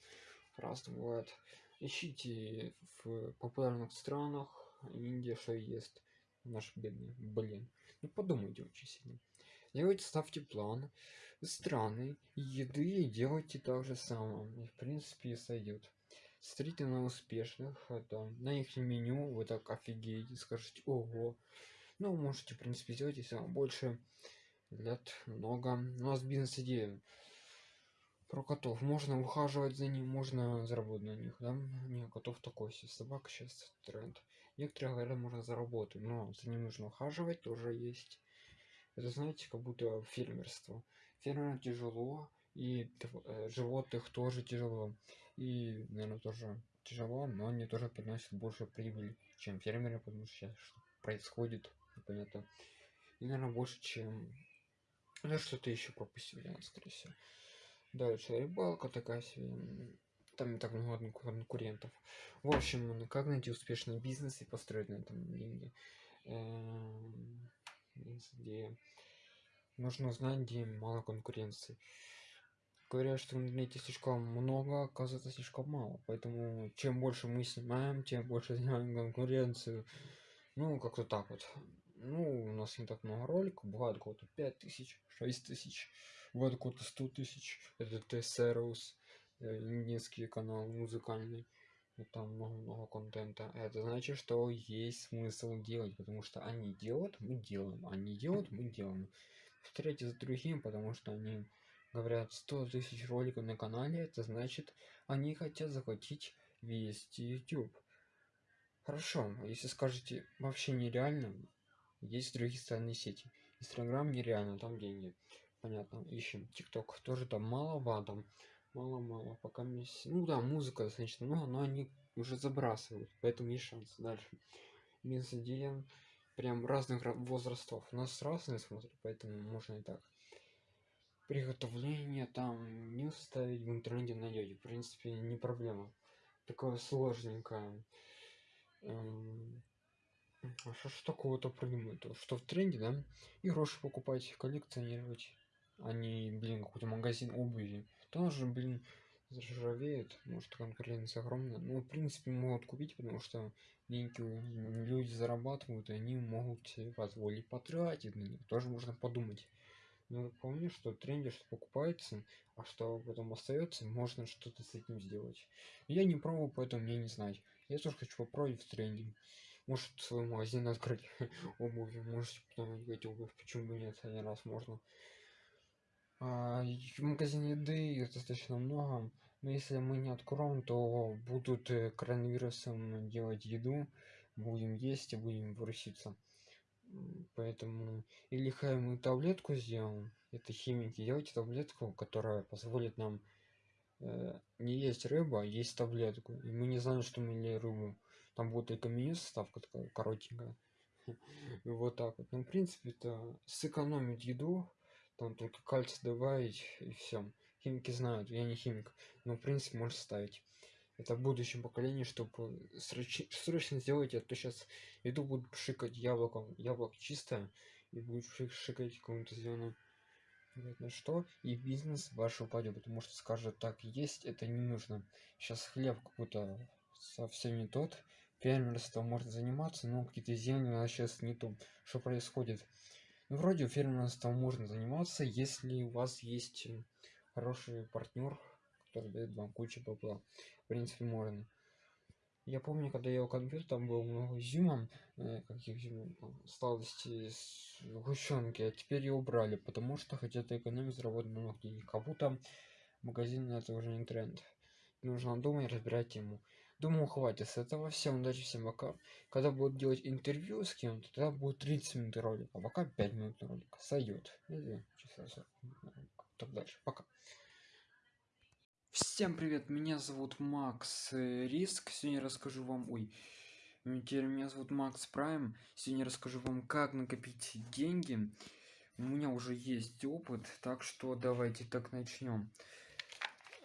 Раз бывает. Ищите в популярных странах. Индия что ест. Наш бедный. Блин. Ну, подумайте очень сильно. Делайте, ставьте план страны еды делайте так же самое. И, в принципе, сойдет. Смотрите на успешных, это, на их меню, вы так офигеете, скажете, ого. Ну, можете, в принципе, сделать, если вам больше лет много. У нас бизнес-идея про котов. Можно ухаживать за ним, можно заработать на них, да? Не, котов такой себе. Собака сейчас тренд. Некоторые говорят, можно заработать, но за ним нужно ухаживать, тоже есть. Это, знаете, как будто фермерство. Фермерам тяжело, и э, животных тоже тяжело. И, наверное, тоже тяжело, но они тоже приносят больше прибыли, чем фермеры, потому что сейчас что происходит, непонятно. И, наверное, больше, чем... Ну, что-то еще пропустил, я, скорее всего. Дальше рыбалка такая себе. Там не так много конкурентов. В общем, как найти успешный бизнес и построить на этом деньги. Эм, где нужно знать, где мало конкуренции говорят, что в интернете слишком много, оказывается слишком мало. Поэтому чем больше мы снимаем, тем больше снимаем конкуренцию. Ну, как-то так вот. Ну, у нас не так много роликов, бывает кого-то 5 тысяч, 6 тысяч, бывает кого-то 100 тысяч. Это Тесерус, э, индийский канал музыкальный. И там много-много контента. Это значит, что есть смысл делать, потому что они делают, мы делаем. Они делают, мы делаем. Повторяйте за другим, потому что они говорят 100 тысяч роликов на канале это значит они хотят захватить весь youtube хорошо если скажете вообще нереально есть другие социальные сети инстаграм нереально там деньги понятно ищем тикток тоже там мало там мало мало пока месяц ну да музыка достаточно много но они уже забрасывают поэтому есть шанс дальше. Бизнес прям разных возрастов. У нас разные смотрят поэтому можно и так. Приготовление там не ставить в интернете найдете в принципе не проблема. Такое сложненькое. Эм, а что ж такого-то придумать? Что в тренде да и покупать коллекционировать. А не блин какой-то магазин обуви тоже блин заржавеет может конкуренция огромная ну в принципе могут купить потому что деньги люди зарабатывают и они могут себе позволить потратить на них тоже можно подумать но помню, что тренде что покупается, а что потом остается, можно что-то с этим сделать. Я не пробовал, поэтому мне не знать. Я тоже хочу попробовать в тренде. Может свой магазин открыть обуви, может потом обувь, почему бы нет, один раз можно. А, в магазине еды достаточно много, но если мы не откроем, то будут э, коронавирусом делать еду, будем есть и будем выруситься поэтому или хай мы таблетку сделаем это химики делайте таблетку которая позволит нам э, не есть рыба а есть таблетку. И мы не знаем что мы ели рыбу. Там будет только меню составка такая коротенькая. Вот так вот. Ну в принципе это сэкономить еду там только кальций добавить и все химики знают я не химик но в принципе можно ставить. Это в будущем поколении чтобы срочно, срочно сделать а то сейчас иду буду шикать яблоком. Яблоко чистое и будет шикать какому-то зеленому на что и бизнес ваш упадет потому что скажет так есть это не нужно сейчас хлеб какой-то совсем не тот. Фермерство может заниматься но какие-то земли у нас сейчас не то что происходит ну, вроде фермерством можно заниматься если у вас есть хороший партнер который дает вам кучу бабла в принципе можно. Я помню когда я у компьютер там было много изюма э, каких сладостей с сгущенки а теперь ее убрали потому что хотят экономить заработать много денег как будто магазин это уже не тренд. Нужно думать разбирать тему думаю хватит с этого всем удачи всем пока когда будут делать интервью с кем-то тогда будет 30 минут ролика а пока 5 минут ролика сойдет или часа 40 так дальше пока Всем привет, меня зовут Макс э, Риск. Сегодня расскажу вам, ой, теперь меня зовут Макс Прайм. Сегодня расскажу вам, как накопить деньги. У меня уже есть опыт, так что давайте так начнем.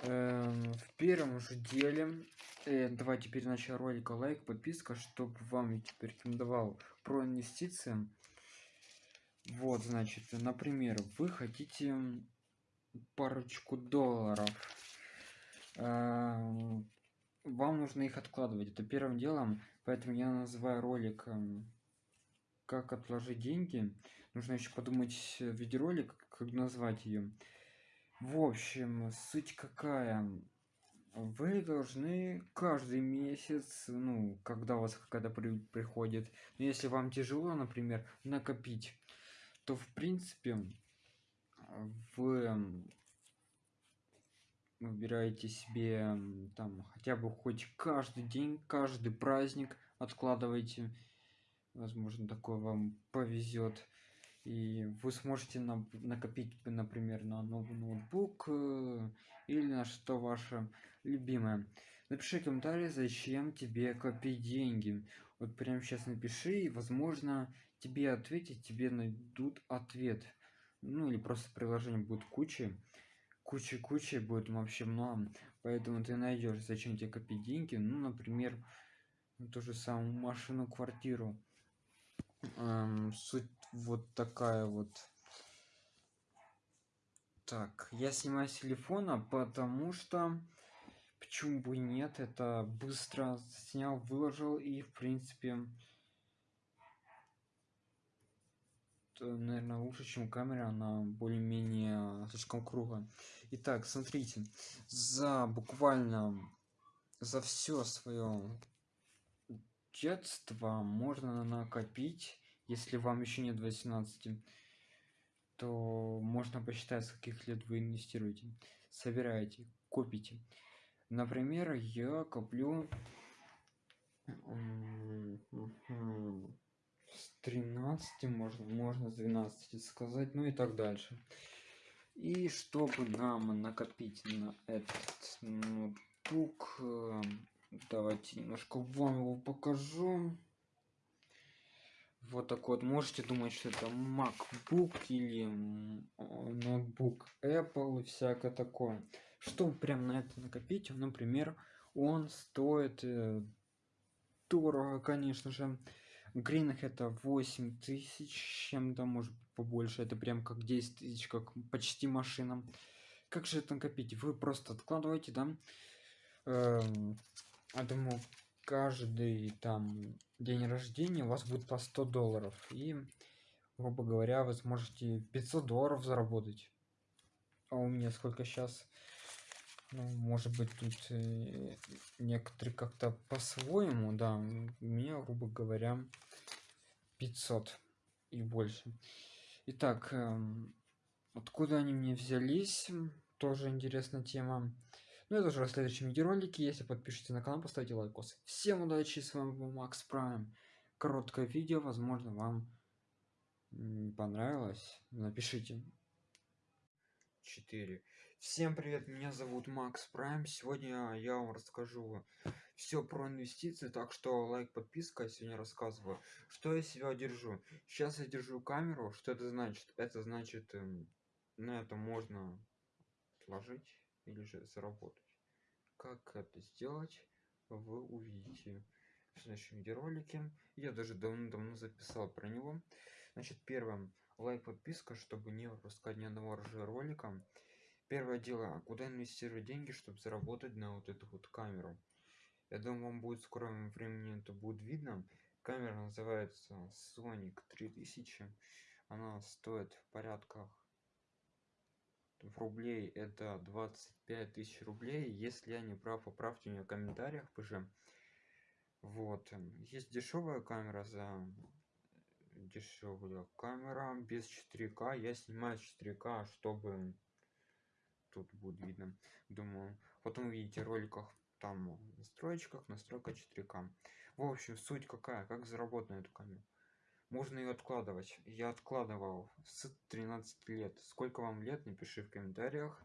Эм, в первом же деле, э, давайте перед началом ролика лайк, подписка, чтобы вам я теперь рекомендовал про инвестиции. Вот, значит, например, вы хотите парочку долларов. Вам нужно их откладывать это первым делом. Поэтому я называю ролик как отложить деньги нужно еще подумать видеоролик как назвать ее в общем суть какая. Вы должны каждый месяц ну когда у вас какая-то при, приходит но если вам тяжело например накопить то в принципе вы выбираете себе там хотя бы хоть каждый день каждый праздник откладывайте возможно такое вам повезет и вы сможете на, накопить например на новый ноутбук э, или на что ваше любимое. Напиши комментарий зачем тебе копить деньги. Вот прямо сейчас напиши и возможно тебе ответить тебе найдут ответ. Ну или просто приложение будет куча куча куча будет вообще много поэтому ты найдешь зачем тебе копить деньги. Ну например ту же самую машину квартиру эм, суть вот такая вот. Так я снимаю с телефона потому что почему бы нет это быстро снял выложил и в принципе наверное лучше чем камера она более-менее слишком круглая. Итак смотрите за буквально за все свое детство можно накопить если вам еще нет 18 то можно посчитать с каких лет вы инвестируете. Собираете копите. Например я коплю с 13 можно можно с 12 сказать ну и так дальше. И чтобы нам накопить на этот ноутбук э, давайте немножко вам его покажу. Вот так вот. Можете думать что это macbook или ноутбук apple и всякое такое. Что прям на это накопить? Например он стоит э, дорого конечно же. Гринах это 8 тысяч чем-то может побольше. Это прям как 10 тысяч как почти машина. Как же это накопить? Вы просто откладываете да? Эм, я думаю каждый там день рождения у вас будет по 100 долларов. И грубо говоря вы сможете 500 долларов заработать. А у меня сколько сейчас ну, может быть тут э, некоторые как-то по-своему да у меня грубо говоря 500 и больше. Итак э, откуда они мне взялись? Тоже интересная тема ну это уже в следующем видеоролике если подпишитесь на канал поставьте лайкос. Всем удачи. С вами был макс прайм. Короткое видео. Возможно вам понравилось. Напишите. 4 всем привет. Меня зовут макс прайм. Сегодня я вам расскажу все про инвестиции. Так что лайк подписка. Я сегодня рассказываю что я себя держу. Сейчас я держу камеру. Что это значит? Это значит эм, на это можно отложить или же заработать. Как это сделать вы увидите в следующем видеоролике. Я даже давно-давно записал про него. Значит первым лайк подписка чтобы не пропускать ни одного ролика. Первое дело куда инвестировать деньги чтобы заработать на вот эту вот камеру? Я думаю вам будет в скором времени это будет видно. Камера называется sonic 3000 она стоит в порядках в рублей это 25 тысяч рублей. Если я не прав поправьте меня в комментариях уже. Вот есть дешевая камера за дешевая камера без 4к я снимаю 4к чтобы тут будет видно думаю. Потом увидите роликах там в настройках настройка 4к в общем суть какая? Как заработать на эту камеру можно ее откладывать. Я откладывал с 13 лет. Сколько вам лет напиши в комментариях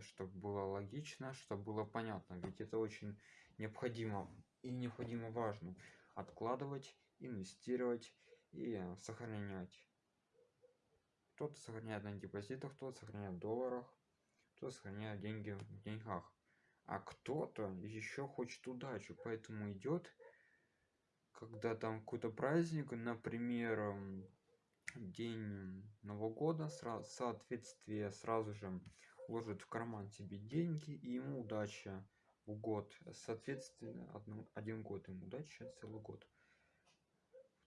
чтобы было логично чтобы было понятно. Ведь это очень необходимо и необходимо важно. Откладывать инвестировать и сохранять. Кто-то сохраняет на депозитах кто-то сохраняет в долларах кто сохраняет деньги в деньгах. А кто-то еще хочет удачу поэтому идет когда там какой-то праздник например день нового года соответствие сразу же ложит в карман тебе деньги и ему удача в год. Соответственно одну, один год ему удача целый год.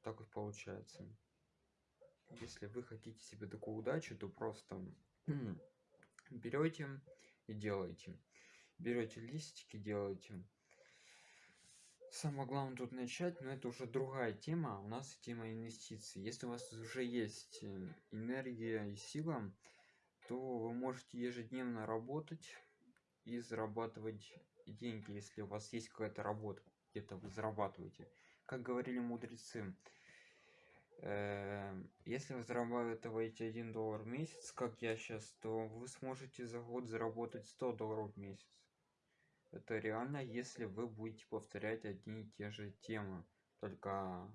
Так вот получается. Если вы хотите себе такую удачу то просто берете и делаете. Берете листики делаете самое главное тут начать но это уже другая тема. У нас тема инвестиций. Если у вас уже есть э, энергия и сила то вы можете ежедневно работать и зарабатывать деньги если у вас есть какая-то работа где-то вы зарабатываете. Как говорили мудрецы э, если вы зарабатываете 1 доллар в месяц как я сейчас то вы сможете за год заработать 100 долларов в месяц это реально если вы будете повторять одни и те же темы. Только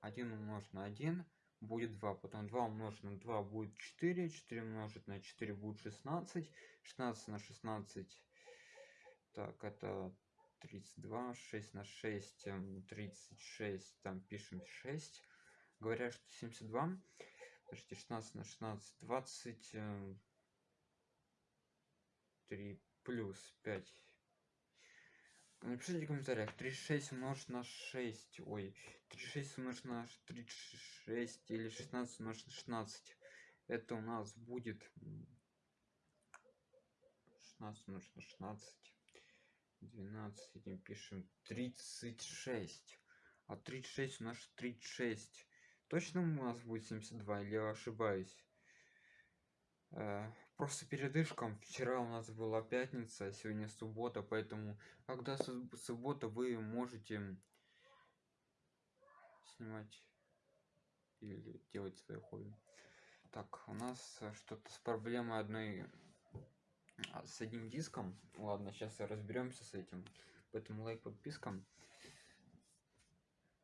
1 умножить на 1 будет 2 потом 2 умножить на 2 будет 4 4 умножить на 4 будет 16 16 на 16 так это 32 6 на 6 36 там пишем 6 говорят что 72 подождите 16 на 16 20 3 плюс 5 напишите в комментариях. 36 умножить на 6 ой 36 умножить на 36 или 16 умножить на 16 это у нас будет 16 умножить на 16 12 этим пишем 36 а 36 у нас 36 точно у нас будет 72 или я ошибаюсь? Э, просто передышком вчера у нас была пятница сегодня суббота поэтому когда суббота вы можете снимать или делать свое хобби. Так у нас что-то с проблемой одной а, с одним диском. Ладно сейчас разберемся с этим. Поэтому лайк подписка.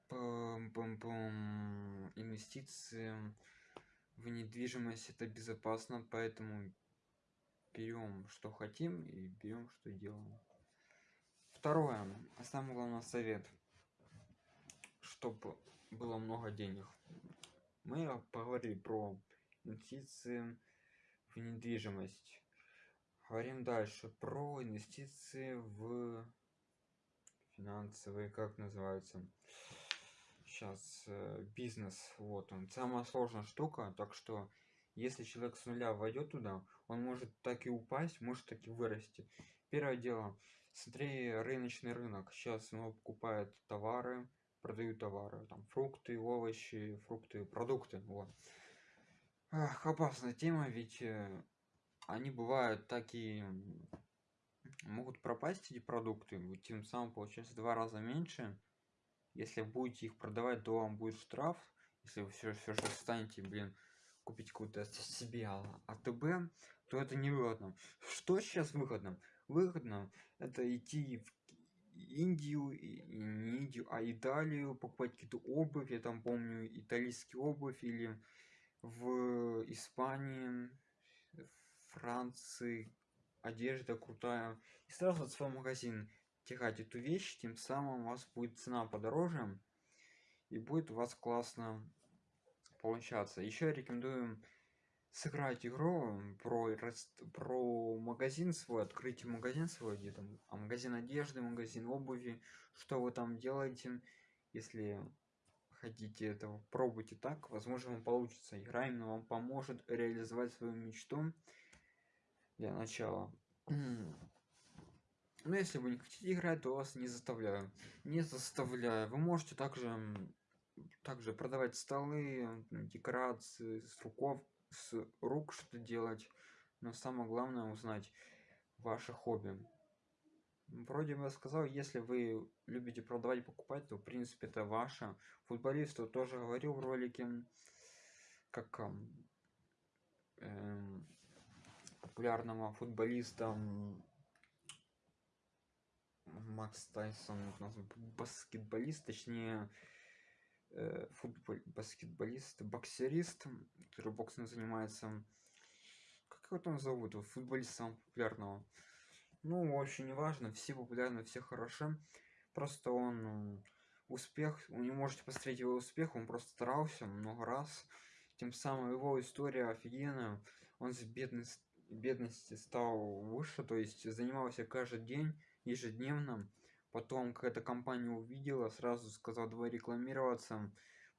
Пум -пум -пум. инвестиции в недвижимость это безопасно поэтому берем что хотим и берем что делаем. Второе а самый главный совет чтобы было много денег. Мы поговорили про инвестиции в недвижимость. Говорим дальше про инвестиции в финансовые как называется. Сейчас э, бизнес вот он. Самая сложная штука так что если человек с нуля войдет туда он может так и упасть может так и вырасти. Первое дело смотри рыночный рынок. Сейчас он покупает товары продают товары там фрукты овощи фрукты продукты вот. Ах, опасная тема ведь э, они бывают такие могут пропасть эти продукты тем самым получается два раза меньше. Если будете их продавать то вам будет штраф. Если вы все, все же станете блин купить какую-то себе а, АТБ то это невыгодно что сейчас выгодно? Выгодно это идти в Индию, и не Индию, а Италию, покупать какие-то обувь, я там помню итальянский обувь, или в Испании, Франции, одежда крутая. И сразу в свой магазин тягать эту вещь тем самым у вас будет цена подороже и будет у вас классно получаться. Еще рекомендую сыграть игру про про магазин свой открыть магазин свой где там а магазин одежды магазин обуви что вы там делаете. Если хотите этого пробуйте так возможно вам получится. Игра именно вам поможет реализовать свою мечту для начала. Но если вы не хотите играть то вас не заставляю. Не заставляю. Вы можете также также продавать столы декорации с руков с рук что делать но самое главное узнать ваше хобби. Вроде бы я сказал если вы любите продавать покупать то в принципе это ваше. Футболисту тоже говорил в ролике как э, популярного футболиста Макс Тайсон баскетболист, точнее э, футбол, баскетболист, боксерист, который боксом занимается. Как его там зовут? Футболист самого популярного. Ну, вообще не важно, все популярны, все хороши. Просто он ну, успех, вы не можете посмотреть его успех, он просто старался много раз. Тем самым его история офигенная. Он с бедной бедности стал выше, то есть занимался каждый день, ежедневно. Потом какая-то компания увидела, сразу сказала, давай рекламироваться,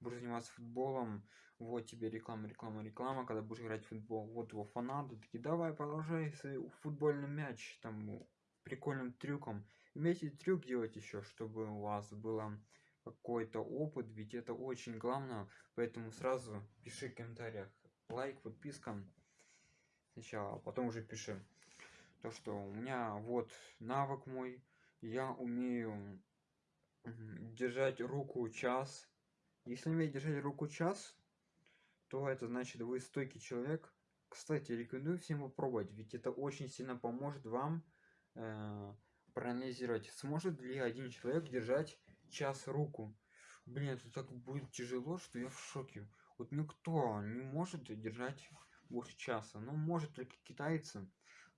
будешь заниматься футболом, вот тебе реклама, реклама, реклама, когда будешь играть в футбол, вот его фанаты, такие, давай, продолжай футбольный мяч, там, прикольным трюком. Умейте трюк делать еще, чтобы у вас было какой-то опыт, ведь это очень главное, поэтому сразу пиши в комментариях лайк, подписка сначала, а потом уже пиши. То, что у меня вот навык мой, я умею держать руку час. Если умеете держать руку час, то это значит вы стойкий человек. Кстати, рекомендую всем попробовать, ведь это очень сильно поможет вам э, проанализировать, сможет ли один человек держать час руку. Блин, это так будет тяжело, что я в шоке. Вот никто не может держать больше часа. Ну, может только китайцы.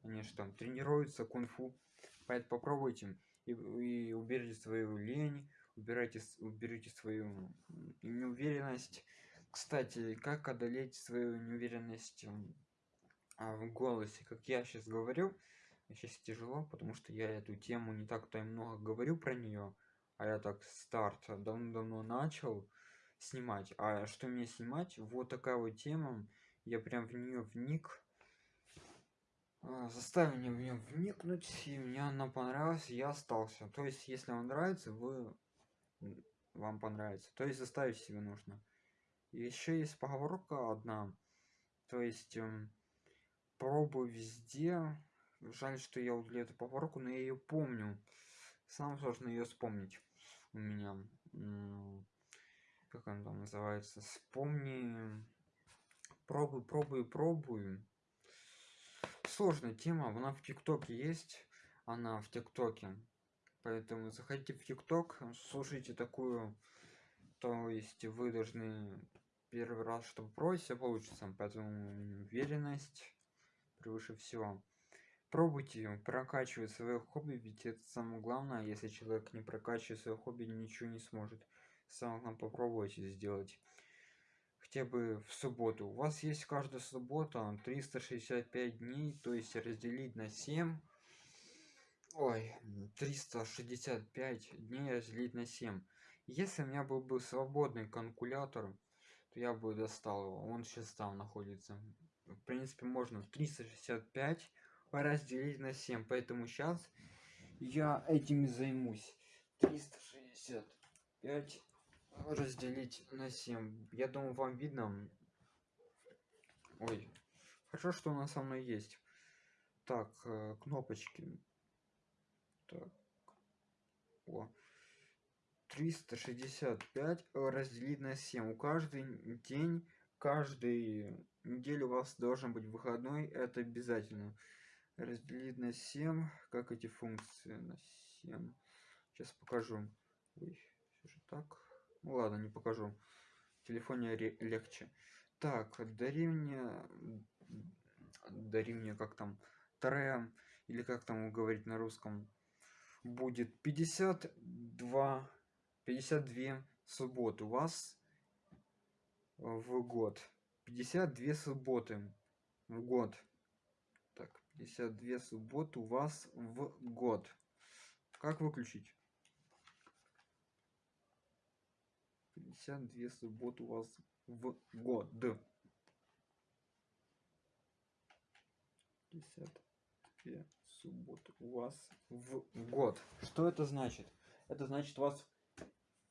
Они же там тренируются кунг-фу. Поэтому попробуйте. И, и уберите свою лень, убирайте, уберите свою неуверенность. Кстати, как одолеть свою неуверенность а, в голосе? Как я сейчас говорю, сейчас тяжело, потому что я эту тему не так-то и много говорю про нее. А я так старт давно-давно начал снимать. А что мне снимать? Вот такая вот тема. Я прям в нее вник. А, заставил меня в нее вникнуть, и мне она понравилась, я остался. То есть, если вам нравится, вы вам понравится. То есть, заставить себе нужно. Еще есть поговорка одна. То есть, эм, пробуй везде. Жаль, что я удалил эту поговорку, но я ее помню. Самое сложное ее вспомнить у меня как он там называется вспомни пробуй пробуй пробуй сложная тема она в тиктоке есть она в тиктоке. Поэтому заходите в тикток слушайте такую то есть вы должны первый раз чтобы просить получится поэтому уверенность превыше всего. Пробуйте прокачивать свое хобби ведь это самое главное. Если человек не прокачивает свое хобби ничего не сможет. Самое главное попробуйте сделать хотя бы в субботу. У вас есть каждая суббота 365 дней то есть разделить на 7 ой 365 дней разделить на 7 если у меня был бы свободный калькулятор то я бы достал его. Он сейчас там находится. В принципе можно 365 разделить на 7 поэтому сейчас я этим займусь. 365 разделить на 7 я думаю вам видно. Ой. Хорошо что у нас со мной есть. Так э, кнопочки. Так. О. 365 разделить на 7 у каждый день каждый неделю у вас должен быть выходной. Это обязательно. Разделить на 7 как эти функции на 7 сейчас покажу. Ой, все же так ну ладно не покажу. В телефоне легче. Так дари мне дари мне как там тре или как там говорить на русском. Будет 52 52 субботы. У вас в год 52 субботы в год. Так 52 субботы у вас в год. Как выключить 52 субботы у вас в год. 52 субботы у вас в год. Что это значит? Это значит у вас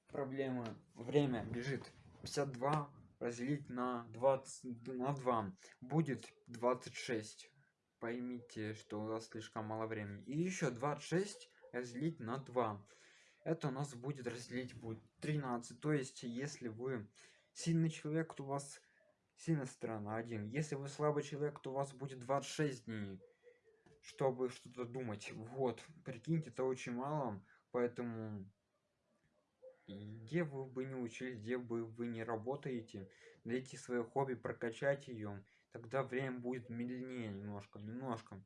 проблема время бежит. 52 разделить на 20 на 2 будет 26 поймите что у вас слишком мало времени. И еще 26 разделить на 2 это у нас будет разделить будет 13 то есть если вы сильный человек то у вас сильная сторона один. Если вы слабый человек то у вас будет 26 дней чтобы что-то думать. Вот прикиньте это очень мало поэтому где вы бы не учились, где бы вы не работаете, найти свое хобби, прокачать ее, тогда время будет медленнее немножко, немножко.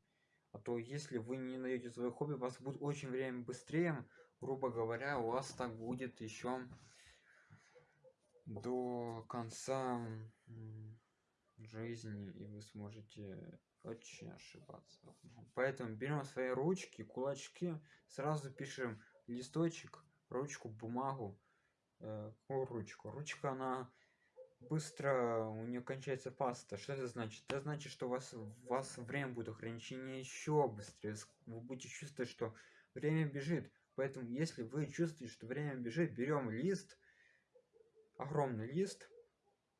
А то если вы не найдете свое хобби, у вас будет очень время быстрее, грубо говоря, у вас так будет еще до конца жизни, и вы сможете очень ошибаться. Поэтому берем свои ручки, кулачки, сразу пишем листочек, ручку, бумагу, э, ручку. Ручка, она быстро, у нее кончается паста. Что это значит? Это значит, что у вас, у вас время будет ограничение еще быстрее. Вы будете чувствовать, что время бежит. Поэтому, если вы чувствуете, что время бежит, берем лист, огромный лист,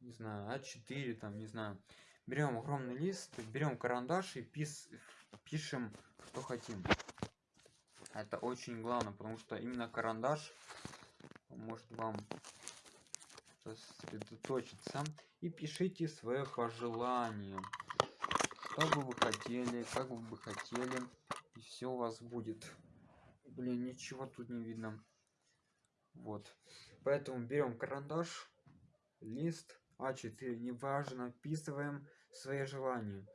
не знаю, А4, там, не знаю, берем огромный лист, берем карандаш и пис, пишем, что хотим. Это очень главное, потому что именно карандаш может вам сосредоточиться. И пишите свое пожелание. Что бы вы хотели как бы вы хотели и все у вас будет блин ничего тут не видно. Вот. Поэтому берем карандаш лист а4 неважно вписываем свои желания.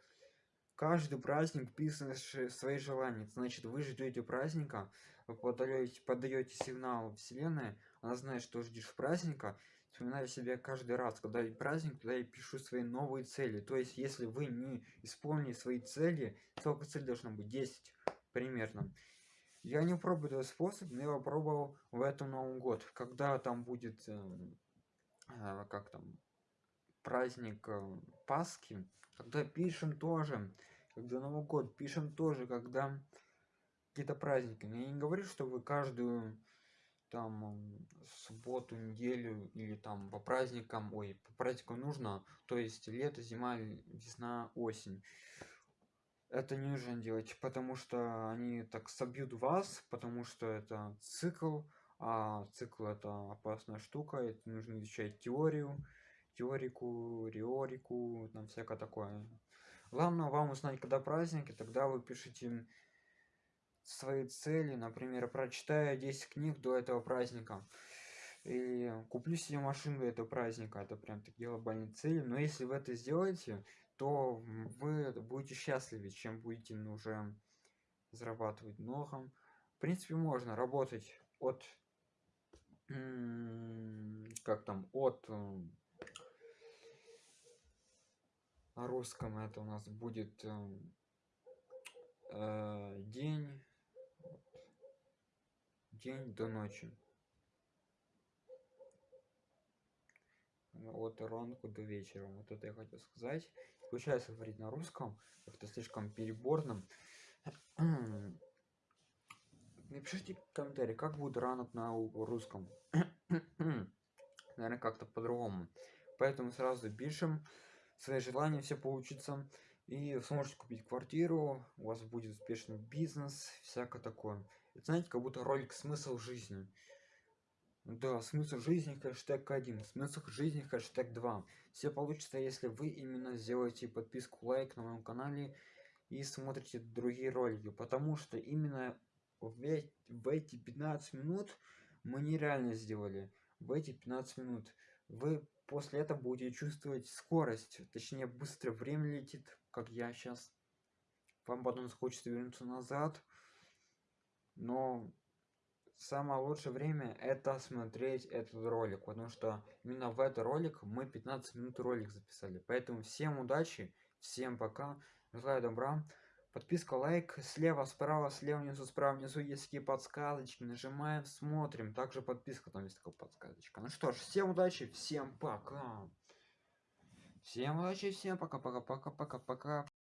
Каждый праздник писаешь свои желания. Значит вы ждете праздника вы подаете подаете сигнал вселенной она знает что ждешь праздника. Вспоминаю себя каждый раз когда и праздник туда я пишу свои новые цели. То есть если вы не исполнили свои цели сколько цель должно быть 10 примерно я не пробую этот способ но я попробовал в этом новом год. Когда там будет э, э, как там праздник э, пасхи когда пишем тоже когда новый год пишем тоже когда какие-то праздники. Но я не говорю что вы каждую там субботу неделю или там по праздникам ой по праздникам нужно то есть лето зима весна осень это не нужно делать потому что они так собьют вас потому что это цикл а цикл это опасная штука это нужно изучать теорию теорику риорику там всякое такое. Главное вам узнать когда праздники тогда вы пишите свои цели например прочитаю 10 книг до этого праздника. И куплю себе машину до этого праздника это прям такие глобальные цели. Но если вы это сделаете то вы будете счастливее чем будете уже зарабатывать много в принципе можно работать от как там от на русском это у нас будет э, день день до ночи. От ранку до вечера вот это я хотел сказать получается говорить на русском как-то слишком переборным. Напишите комментарий как будет ранок на русском. Наверное как-то по-другому. Поэтому сразу пишем свои желания все получится. И сможете купить квартиру у вас будет успешный бизнес всякое такое. Это, знаете как будто ролик смысл жизни да смысл жизни хэштег 1 смысл жизни хэштег 2 все получится если вы именно сделаете подписку лайк на моем канале и смотрите другие ролики потому что именно в, в эти 15 минут мы нереально сделали в эти 15 минут. Вы после этого будете чувствовать скорость точнее быстро время летит как я сейчас вам потом хочется вернуться назад но самое лучшее время это смотреть этот ролик потому что именно в этот ролик мы 15 минут ролик записали. Поэтому всем удачи всем пока. Желаю добра. Подписка лайк слева справа слева внизу справа внизу. Есть такие подсказочки нажимаем смотрим. Также подписка там есть такая подсказочка. Ну что ж всем удачи всем пока. Всем удачи всем пока